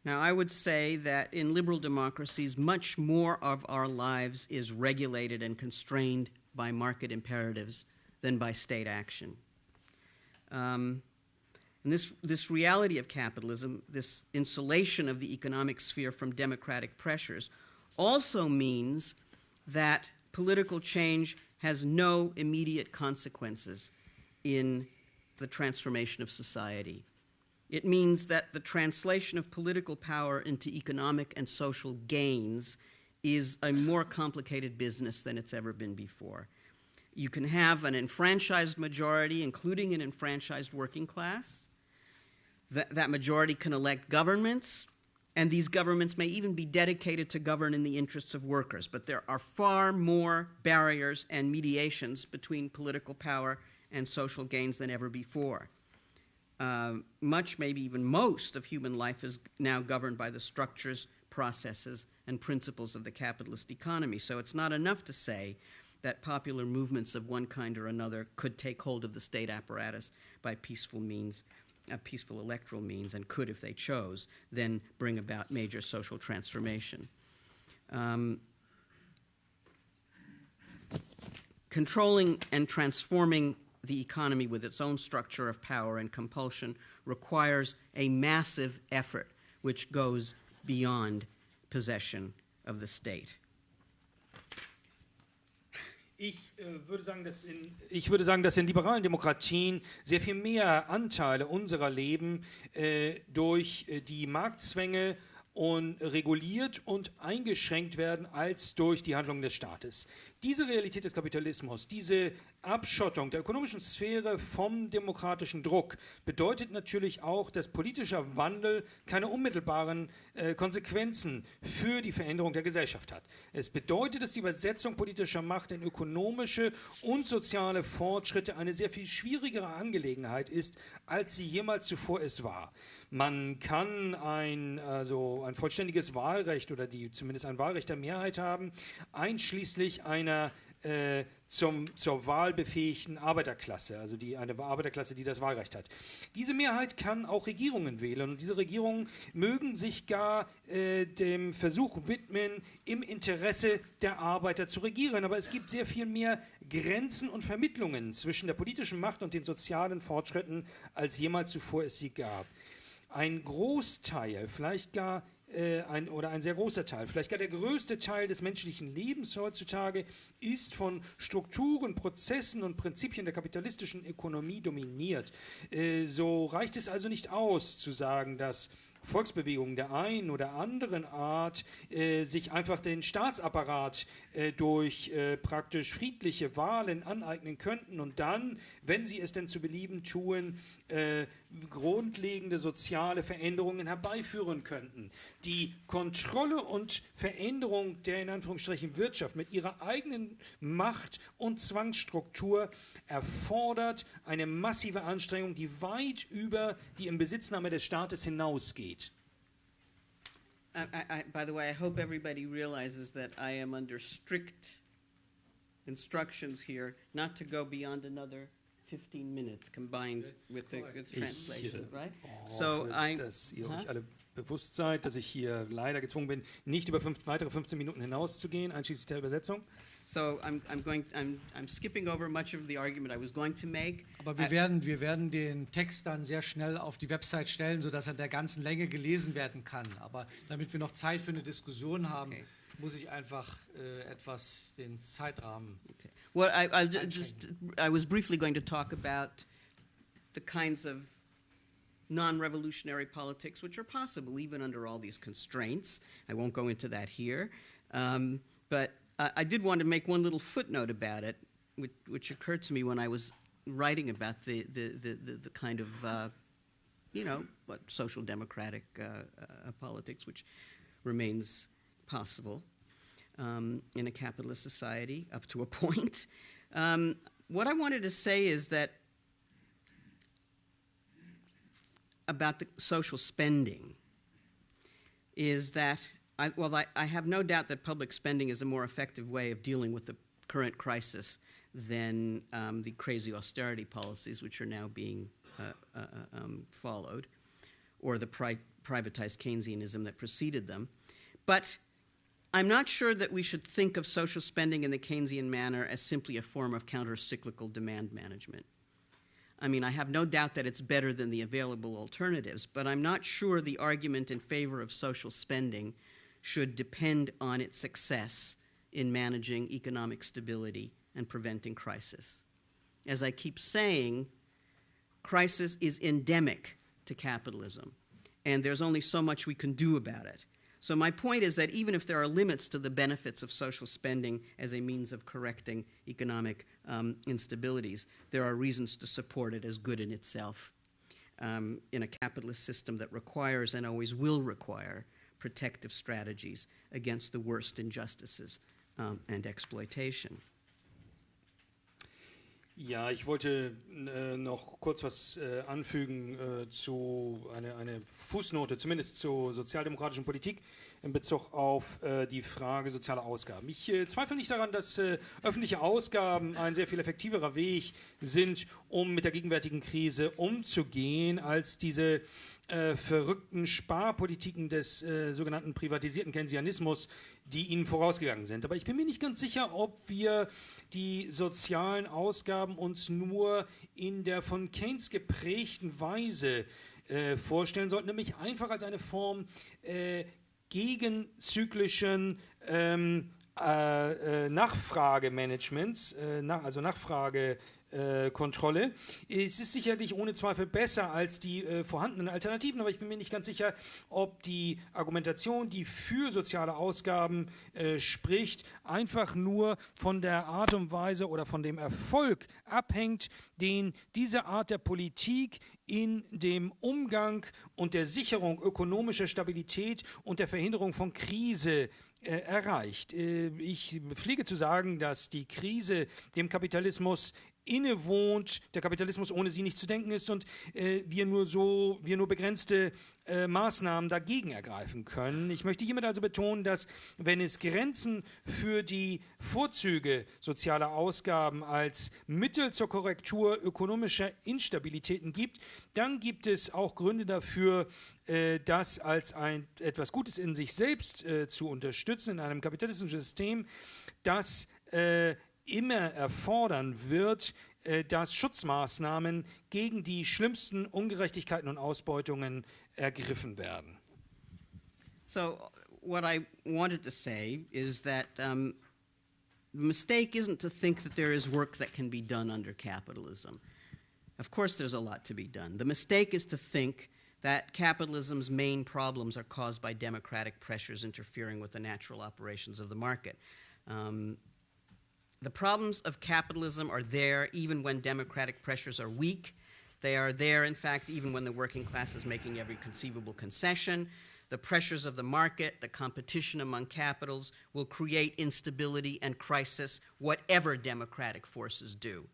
Now, I would say that in liberal democracies, much more of our lives is regulated and constrained by market imperatives than by state action. Um, and this, this reality of capitalism, this insulation of the economic sphere from democratic pressures, also means that political change has no immediate consequences in the transformation of society. It means that the translation of political power into economic and social gains is a more complicated business than it's ever been before. You can have an enfranchised majority, including an enfranchised working class. That, that majority can elect governments, and these governments may even be dedicated to govern in the interests of workers. But there are far more barriers and mediations between political power and social gains than ever before. Uh, much, maybe even most, of human life is now governed by the structures, processes, and principles of the capitalist economy. So it's not enough to say that popular movements of one kind or another could take hold of the state apparatus by peaceful means, uh, peaceful electoral means, and could, if they chose, then bring about major social transformation. Um, controlling and transforming the economy with its own structure of power and compulsion requires a massive effort which goes beyond possession of the state. Ich, äh, würde sagen, dass in, ich würde sagen, dass in liberalen Demokratien sehr viel mehr Anteile unserer Leben äh, durch äh, die Marktzwänge und reguliert und eingeschränkt werden als durch die Handlungen des Staates. Diese Realität des Kapitalismus, diese Abschottung der ökonomischen Sphäre vom demokratischen Druck bedeutet natürlich auch, dass politischer Wandel keine unmittelbaren äh, Konsequenzen für die Veränderung der Gesellschaft hat. Es bedeutet, dass die Übersetzung politischer Macht in ökonomische und soziale Fortschritte eine sehr viel schwierigere Angelegenheit ist, als sie jemals zuvor es war. Man kann ein, also ein vollständiges Wahlrecht oder die, zumindest ein Wahlrecht der Mehrheit haben, einschließlich einer äh, zum, zur wahlbefähigten Arbeiterklasse, also die, eine Arbeiterklasse, die das Wahlrecht hat. Diese Mehrheit kann auch Regierungen wählen und diese Regierungen mögen sich gar äh, dem Versuch widmen, im Interesse der Arbeiter zu regieren. Aber es gibt sehr viel mehr Grenzen und Vermittlungen zwischen der politischen Macht und den sozialen Fortschritten, als jemals zuvor es sie gab ein Großteil, vielleicht gar äh, ein, oder ein sehr großer Teil, vielleicht gar der größte Teil des menschlichen Lebens heutzutage ist von Strukturen, Prozessen und Prinzipien der kapitalistischen Ökonomie dominiert. Äh, so reicht es also nicht aus zu sagen, dass Volksbewegungen der einen oder anderen Art äh, sich einfach den Staatsapparat äh, durch äh, praktisch friedliche Wahlen aneignen könnten und dann, wenn sie es denn zu belieben tun, äh, grundlegende soziale Veränderungen herbeiführen könnten. Die Kontrolle und Veränderung der in Anführungsstrichen Wirtschaft mit ihrer eigenen Macht und Zwangsstruktur erfordert eine massive Anstrengung, die weit über die Inbesitznahme des Staates hinausgeht. I, I, by the way, I hope everybody realizes that I am under strict instructions here not to go beyond another 15 minutes combined with the, with the translation, Ich, äh, right? hoffe, So I, dass ihr Huh? euch alle bewusst seid, dass ich hier leider gezwungen bin, nicht über fünf, weitere 15 Minuten hinauszugehen, einschließlich der Übersetzung. So I'm, I'm going, I'm, I'm skipping over much of the argument I was going to make. Aber wir I- werden, wir werden den Text dann sehr schnell auf die Website stellen, sodass er in der ganzen Länge gelesen werden kann. Aber damit wir noch Zeit für eine Diskussion haben, Okay. muss ich einfach äh, etwas den Zeitrahmen. Okay. Well, I, I'll just, I was briefly going to talk about the kinds of non revolutionary politics which are possible even under all these constraints. I won't go into that here. Um, but uh, I did want to make one little footnote about it, which, which occurred to me when I was writing about the, the, the, the, the kind of, uh, you know, what social democratic uh, uh, politics which remains possible um, in a capitalist society up to a point. Um, what I wanted to say is that about the social spending is that, I, well, I, I have no doubt that public spending is a more effective way of dealing with the current crisis than um, the crazy austerity policies which are now being uh, uh, um, followed, or the pri- privatized Keynesianism that preceded them. But I'm not sure that we should think of social spending in the Keynesian manner as simply a form of counter cyclical demand management. I mean, I have no doubt that it's better than the available alternatives, but I'm not sure the argument in favor of social spending should depend on its success in managing economic stability and preventing crisis. As I keep saying, crisis is endemic to capitalism, and there's only so much we can do about it. So, my point is that even if there are limits to the benefits of social spending as a means of correcting economic um, instabilities, there are reasons to support it as good in itself um, in a capitalist system that requires and always will require protective strategies against the worst injustices um, and exploitation. Ja, ich wollte äh, noch kurz was äh, anfügen äh, zu eine, eine Fußnote, zumindest zur sozialdemokratischen Politik in Bezug auf äh, die Frage sozialer Ausgaben. Ich äh, zweifle nicht daran, dass äh, öffentliche Ausgaben ein sehr viel effektiverer Weg sind, um mit der gegenwärtigen Krise umzugehen, als diese äh, verrückten Sparpolitiken des äh, sogenannten privatisierten Keynesianismus, die ihnen vorausgegangen sind. Aber ich bin mir nicht ganz sicher, ob wir die sozialen Ausgaben uns nur in der von Keynes geprägten Weise äh, vorstellen sollten, nämlich einfach als eine Form äh, gegenzyklischen ähm, äh, Nachfragemanagements, nach, also Nachfrage äh, Kontrolle. Es ist sicherlich ohne Zweifel besser als die äh, vorhandenen Alternativen, aber ich bin mir nicht ganz sicher, ob die Argumentation, die für soziale Ausgaben äh, spricht, einfach nur von der Art und Weise oder von dem Erfolg abhängt, den diese Art der Politik in dem Umgang und der Sicherung ökonomischer Stabilität und der Verhinderung von Krise äh, erreicht. Äh, ich pflege zu sagen, dass die Krise dem Kapitalismus innewohnt, der Kapitalismus ohne sie nicht zu denken ist und äh, wir nur so, wir nur begrenzte äh, Maßnahmen dagegen ergreifen können. Ich möchte hiermit also betonen, dass wenn es Grenzen für die Vorzüge sozialer Ausgaben als Mittel zur Korrektur ökonomischer Instabilitäten gibt, dann gibt es auch Gründe dafür, äh, das als ein, etwas Gutes in sich selbst äh, zu unterstützen in einem kapitalistischen System, das äh, immer erfordern wird, äh, dass Schutzmaßnahmen gegen die schlimmsten Ungerechtigkeiten und Ausbeutungen ergriffen werden. So, what I wanted to say is that um, the mistake isn't to think that there is work that can be done under capitalism. Of course, there's a lot to be done. The mistake is to think that capitalism's main problems are caused by democratic pressures interfering with the natural operations of the market. Um, the problems of capitalism are there even when democratic pressures are weak. They are there, in fact, even when the working class is making every conceivable concession. The pressures of the market, the competition among capitals, will create instability and crisis, whatever democratic forces do.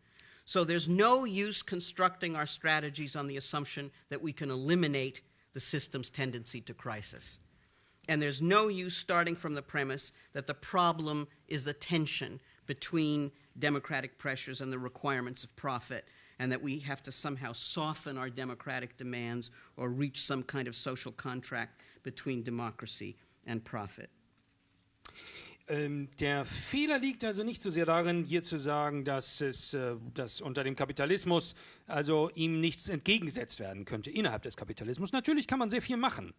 So there's no use constructing our strategies on the assumption that we can eliminate the system's tendency to crisis. And there's no use starting from the premise that the problem is the tension between democratic pressures and the requirements of profit, and that we have to somehow soften our democratic demands or reach some kind of social contract between democracy and profit. Ähm, der Fehler liegt also nicht so sehr darin, hier zu sagen, dass es äh, dass unter dem Kapitalismus also ihm nichts entgegengesetzt werden könnte innerhalb des Kapitalismus. Natürlich kann man sehr viel machen.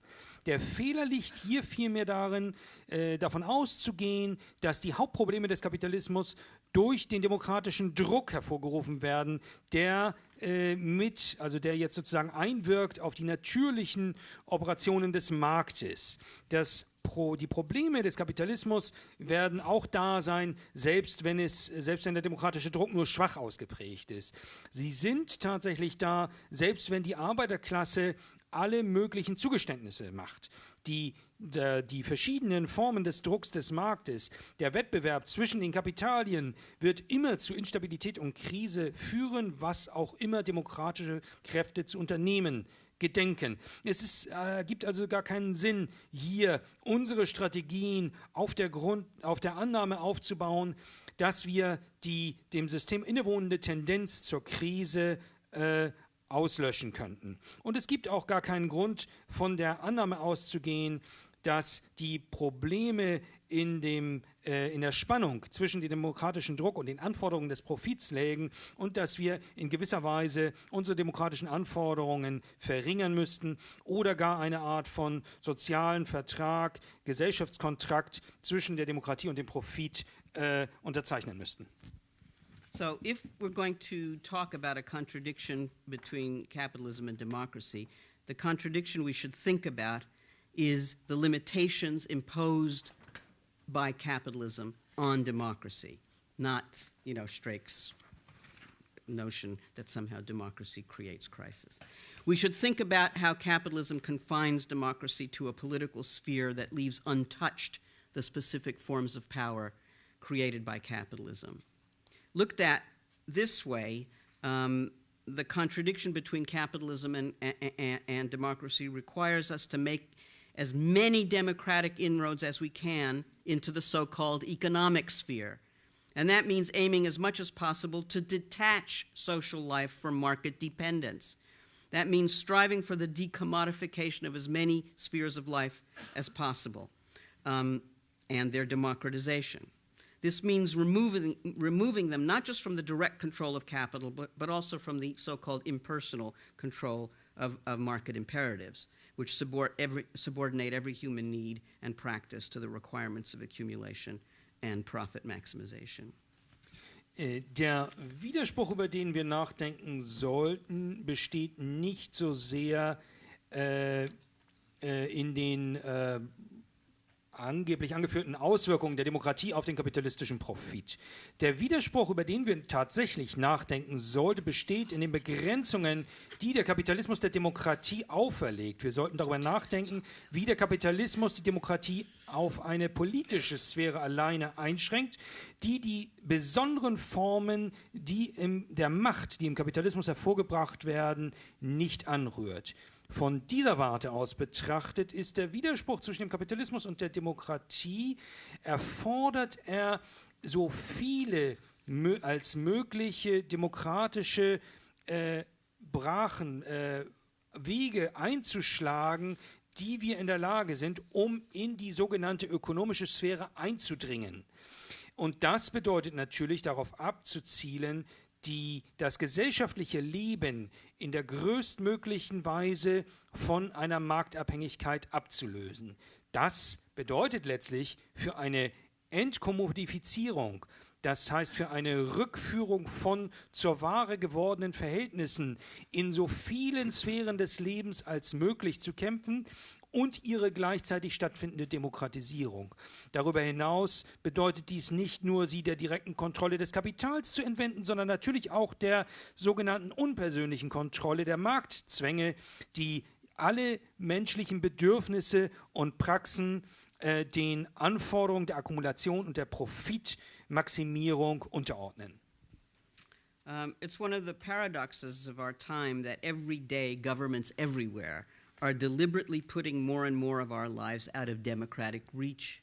Der Fehler liegt hier vielmehr darin, äh, davon auszugehen, dass die Hauptprobleme des Kapitalismus durch den demokratischen Druck hervorgerufen werden, der äh, mit, also der jetzt sozusagen einwirkt auf die natürlichen Operationen des Marktes. Das Pro, die Probleme des Kapitalismus werden auch da sein, selbst wenn es, selbst wenn der demokratische Druck nur schwach ausgeprägt ist. Sie sind tatsächlich da, selbst wenn die Arbeiterklasse alle möglichen Zugeständnisse macht. Die, der, die verschiedenen Formen des Drucks des Marktes, der Wettbewerb zwischen den Kapitalien wird immer zu Instabilität und Krise führen, was auch immer demokratische Kräfte zu unternehmen gedenken. Es ist, äh, gibt also gar keinen Sinn, hier unsere Strategien auf der, Grund, auf der Annahme aufzubauen, dass wir die dem System innewohnende Tendenz zur Krise äh, auslöschen könnten. Und es gibt auch gar keinen Grund, von der Annahme auszugehen, dass die Probleme in, dem, äh, in der Spannung zwischen dem demokratischen Druck und den Anforderungen des Profits lägen und dass wir in gewisser Weise unsere demokratischen Anforderungen verringern müssten oder gar eine Art von sozialen Vertrag, Gesellschaftskontrakt zwischen der Demokratie und dem Profit äh, unterzeichnen müssten. So, if we're going to talk about a contradiction between capitalism and democracy, the contradiction we should think about is the limitations imposed by capitalism on democracy, not, you know, Strake's notion that somehow democracy creates crisis. We should think about how capitalism confines democracy to a political sphere that leaves untouched the specific forms of power created by capitalism. Looked at this way, um, the contradiction between capitalism and, and, and democracy requires us to make as many democratic inroads as we can into the so called economic sphere. And that means aiming as much as possible to detach social life from market dependence. That means striving for the decommodification of as many spheres of life as possible um, and their democratization. This means removing, removing them not just from the direct control of capital, but, but also from the so called impersonal control of, of market imperatives which subordinate every human need and practice to the requirements of accumulation and profit maximization. Äh, der Widerspruch, über den wir nachdenken sollten, besteht nicht so sehr äh, äh, in den äh, angeblich angeführten Auswirkungen der Demokratie auf den kapitalistischen Profit. Der Widerspruch, über den wir tatsächlich nachdenken sollten, besteht in den Begrenzungen, die der Kapitalismus der Demokratie auferlegt. Wir sollten darüber nachdenken, wie der Kapitalismus die Demokratie auf eine politische Sphäre alleine einschränkt, die die besonderen Formen, die in der Macht, die im Kapitalismus hervorgebracht werden, nicht anrührt. Von dieser Warte aus betrachtet ist der Widerspruch zwischen dem Kapitalismus und der Demokratie, erfordert er so viele als mögliche demokratische äh, Brachen, äh, Wege einzuschlagen, die wir in der Lage sind, um in die sogenannte ökonomische Sphäre einzudringen. Und das bedeutet natürlich darauf abzuzielen, die, das gesellschaftliche Leben in der größtmöglichen Weise von einer Marktabhängigkeit abzulösen. Das bedeutet letztlich für eine Entkommodifizierung, das heißt für eine Rückführung von zur Ware gewordenen Verhältnissen in so vielen Sphären des Lebens als möglich zu kämpfen und ihre gleichzeitig stattfindende Demokratisierung. Darüber hinaus bedeutet dies nicht nur, sie der direkten Kontrolle des Kapitals zu entwenden, sondern natürlich auch der sogenannten unpersönlichen Kontrolle der Marktzwänge, die alle menschlichen Bedürfnisse und Praxen äh, den Anforderungen der Akkumulation und der Profitmaximierung unterordnen. Um, it's one of the paradoxes of our time that every day governments everywhere are deliberately putting more and more of our lives out of democratic reach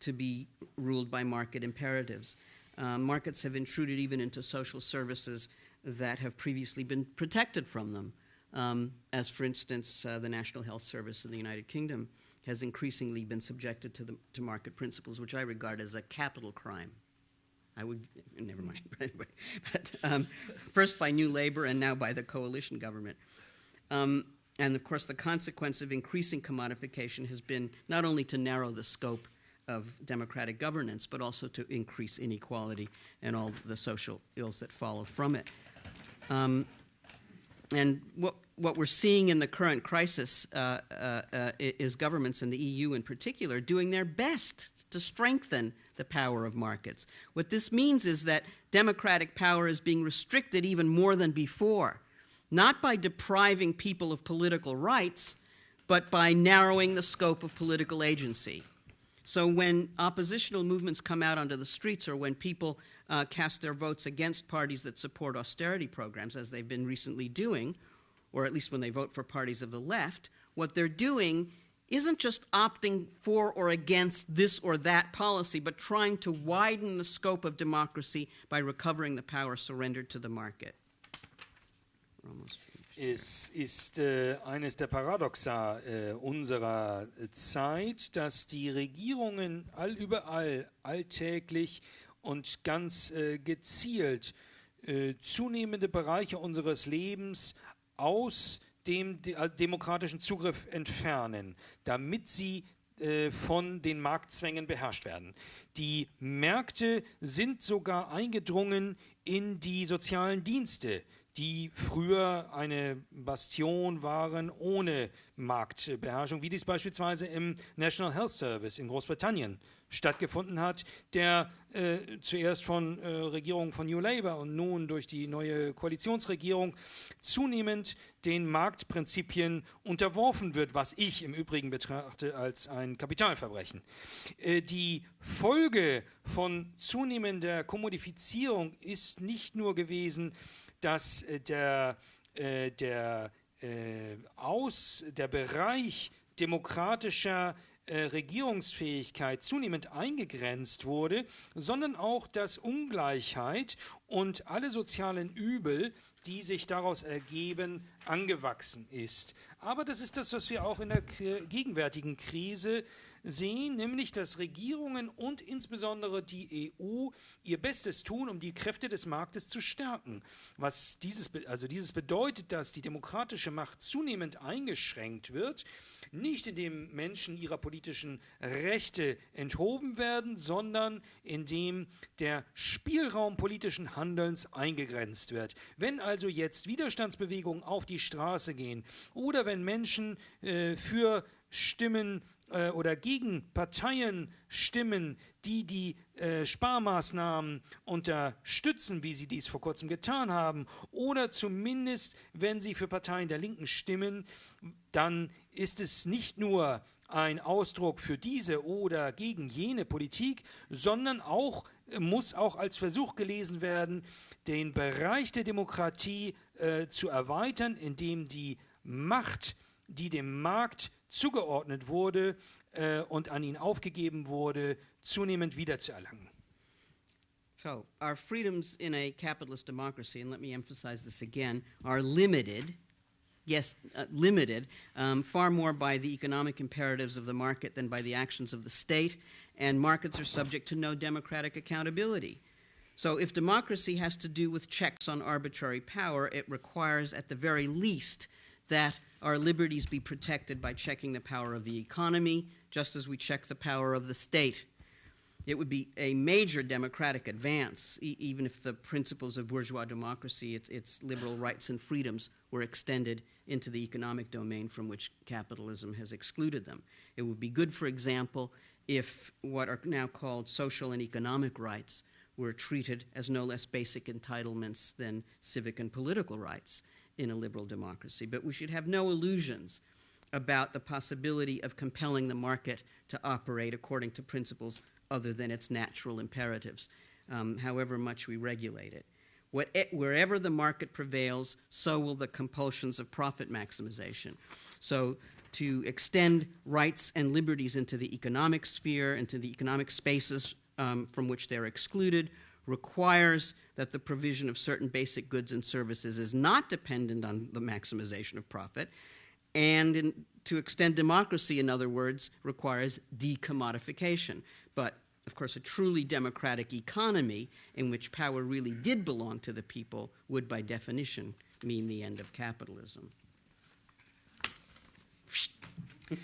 to be ruled by market imperatives. Uh, markets have intruded even into social services that have previously been protected from them, um, as, for instance, uh, the National Health Service in the United Kingdom has increasingly been subjected to, the, to market principles, which I regard as a capital crime. I would, never mind, but um, first by New Labour and now by the coalition government. Um, and of course, the consequence of increasing commodification has been not only to narrow the scope of democratic governance, but also to increase inequality and all the social ills that follow from it. Um, and what, what we're seeing in the current crisis uh, uh, uh, is governments and the EU in particular doing their best to strengthen the power of markets. What this means is that democratic power is being restricted even more than before not by depriving people of political rights, but by narrowing the scope of political agency. So when oppositional movements come out onto the streets or when people uh, cast their votes against parties that support austerity programs, as they've been recently doing, or at least when they vote for parties of the left, what they're doing isn't just opting for or against this or that policy, but trying to widen the scope of democracy by recovering the power surrendered to the market. Es ist äh, eines der Paradoxa äh, unserer Zeit, dass die Regierungen allüberall alltäglich und ganz äh, gezielt äh, zunehmende Bereiche unseres Lebens aus dem de äh, demokratischen Zugriff entfernen, damit sie äh, von den Marktzwängen beherrscht werden. Die Märkte sind sogar eingedrungen in die sozialen Dienste, die früher eine Bastion waren ohne Marktbeherrschung, wie dies beispielsweise im National Health Service in Großbritannien stattgefunden hat, der äh, zuerst von äh, Regierungen von New Labour und nun durch die neue Koalitionsregierung zunehmend den Marktprinzipien unterworfen wird, was ich im Übrigen betrachte als ein Kapitalverbrechen. Äh, die Folge von zunehmender Kommodifizierung ist nicht nur gewesen, dass äh, der, äh, der, äh, aus, der Bereich demokratischer äh, Regierungsfähigkeit zunehmend eingegrenzt wurde, sondern auch, dass Ungleichheit und alle sozialen Übel, die sich daraus ergeben, angewachsen ist. Aber das ist das, was wir auch in der gegenwärtigen Krise sehen, nämlich dass Regierungen und insbesondere die EU ihr Bestes tun, um die Kräfte des Marktes zu stärken. Was dieses, also dieses bedeutet, dass die demokratische Macht zunehmend eingeschränkt wird, nicht indem Menschen ihrer politischen Rechte enthoben werden, sondern indem der Spielraum politischen Handelns eingegrenzt wird. Wenn also jetzt Widerstandsbewegungen auf die Straße gehen oder wenn Menschen äh, für Stimmen äh, oder gegen Parteien stimmen, die die äh, Sparmaßnahmen unterstützen, wie sie dies vor kurzem getan haben, oder zumindest, wenn sie für Parteien der Linken stimmen, dann ist es nicht nur ein Ausdruck für diese oder gegen jene Politik, sondern auch muss auch als Versuch gelesen werden, den Bereich der Demokratie äh, zu erweitern, indem die Macht, die dem Markt zugeordnet wurde äh, und an ihn aufgegeben wurde, zunehmend wiederzuerlangen. So, our freedoms in a capitalist democracy, and let me emphasize this again, are limited, yes, uh, limited, um, far more by the economic imperatives of the market than by the actions of the state, and markets are subject to no democratic accountability. So, if democracy has to do with checks on arbitrary power, it requires, at the very least, that our liberties be protected by checking the power of the economy, just as we check the power of the state. It would be a major democratic advance, e- even if the principles of bourgeois democracy, its, its liberal rights and freedoms, were extended into the economic domain from which capitalism has excluded them. It would be good, for example, if what are now called social and economic rights were treated as no less basic entitlements than civic and political rights in a liberal democracy. But we should have no illusions about the possibility of compelling the market to operate according to principles other than its natural imperatives, um, however much we regulate it. What, wherever the market prevails, so will the compulsions of profit maximization. So, to extend rights and liberties into the economic sphere, into the economic spaces um, from which they're excluded, requires that the provision of certain basic goods and services is not dependent on the maximization of profit, and in, to extend democracy, in other words, requires decommodification. But of course, a truly democratic economy in which power really did belong to the people would, by definition, mean the end of capitalism.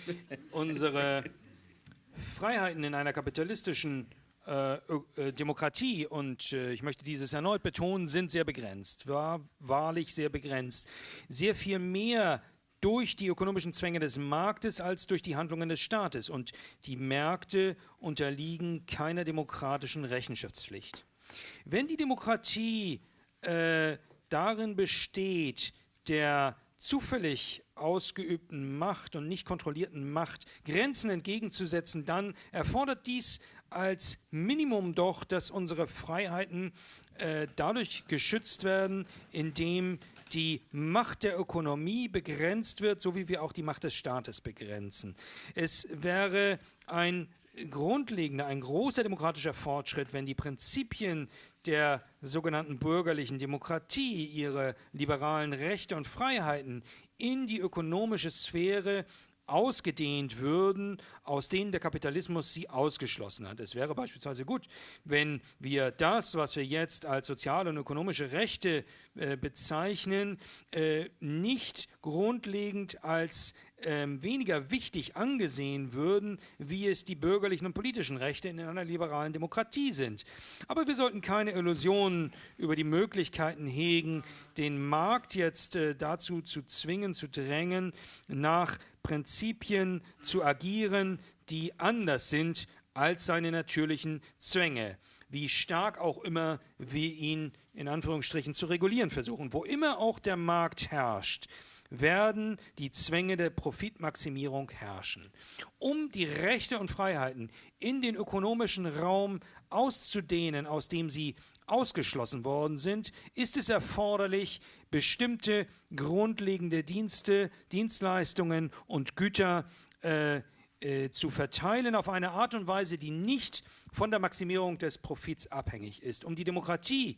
Unsere Freiheiten in einer kapitalistischen Äh, äh, Demokratie, und äh, ich möchte dieses erneut betonen, sind sehr begrenzt, war wahrlich sehr begrenzt. Sehr viel mehr durch die ökonomischen Zwänge des Marktes als durch die Handlungen des Staates. Und die Märkte unterliegen keiner demokratischen Rechenschaftspflicht. Wenn die Demokratie äh, darin besteht, der zufällig ausgeübten Macht und nicht kontrollierten Macht Grenzen entgegenzusetzen, dann erfordert dies als Minimum doch, dass unsere Freiheiten äh, dadurch geschützt werden, indem die Macht der Ökonomie begrenzt wird, so wie wir auch die Macht des Staates begrenzen. Es wäre ein grundlegender, ein großer demokratischer Fortschritt, wenn die Prinzipien der sogenannten bürgerlichen Demokratie, ihre liberalen Rechte und Freiheiten in die ökonomische Sphäre ausgedehnt würden, aus denen der Kapitalismus sie ausgeschlossen hat. Es wäre beispielsweise gut, wenn wir das, was wir jetzt als soziale und ökonomische Rechte äh, bezeichnen, äh, nicht grundlegend als ähm, weniger wichtig angesehen würden, wie es die bürgerlichen und politischen Rechte in einer liberalen Demokratie sind. Aber wir sollten keine Illusionen über die Möglichkeiten hegen, den Markt jetzt äh, dazu zu zwingen, zu drängen, nach Prinzipien zu agieren, die anders sind als seine natürlichen Zwänge wie stark auch immer wir ihn in Anführungsstrichen zu regulieren versuchen. Wo immer auch der Markt herrscht, werden die Zwänge der Profitmaximierung herrschen. Um die Rechte und Freiheiten in den ökonomischen Raum auszudehnen, aus dem sie ausgeschlossen worden sind, ist es erforderlich, bestimmte grundlegende Dienste, Dienstleistungen und Güter äh, äh, zu verteilen auf eine Art und Weise, die nicht von der Maximierung des Profits abhängig ist. Um die Demokratie,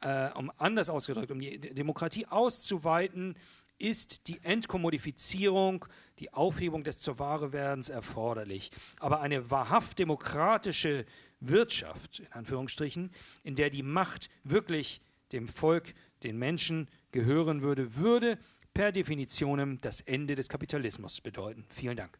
äh, um anders ausgedrückt, um die Demokratie auszuweiten, ist die Entkommodifizierung, die Aufhebung des zur Ware werdens erforderlich. Aber eine wahrhaft demokratische Wirtschaft, in Anführungsstrichen, in der die Macht wirklich dem Volk, den Menschen gehören würde, würde per Definition das Ende des Kapitalismus bedeuten. Vielen Dank.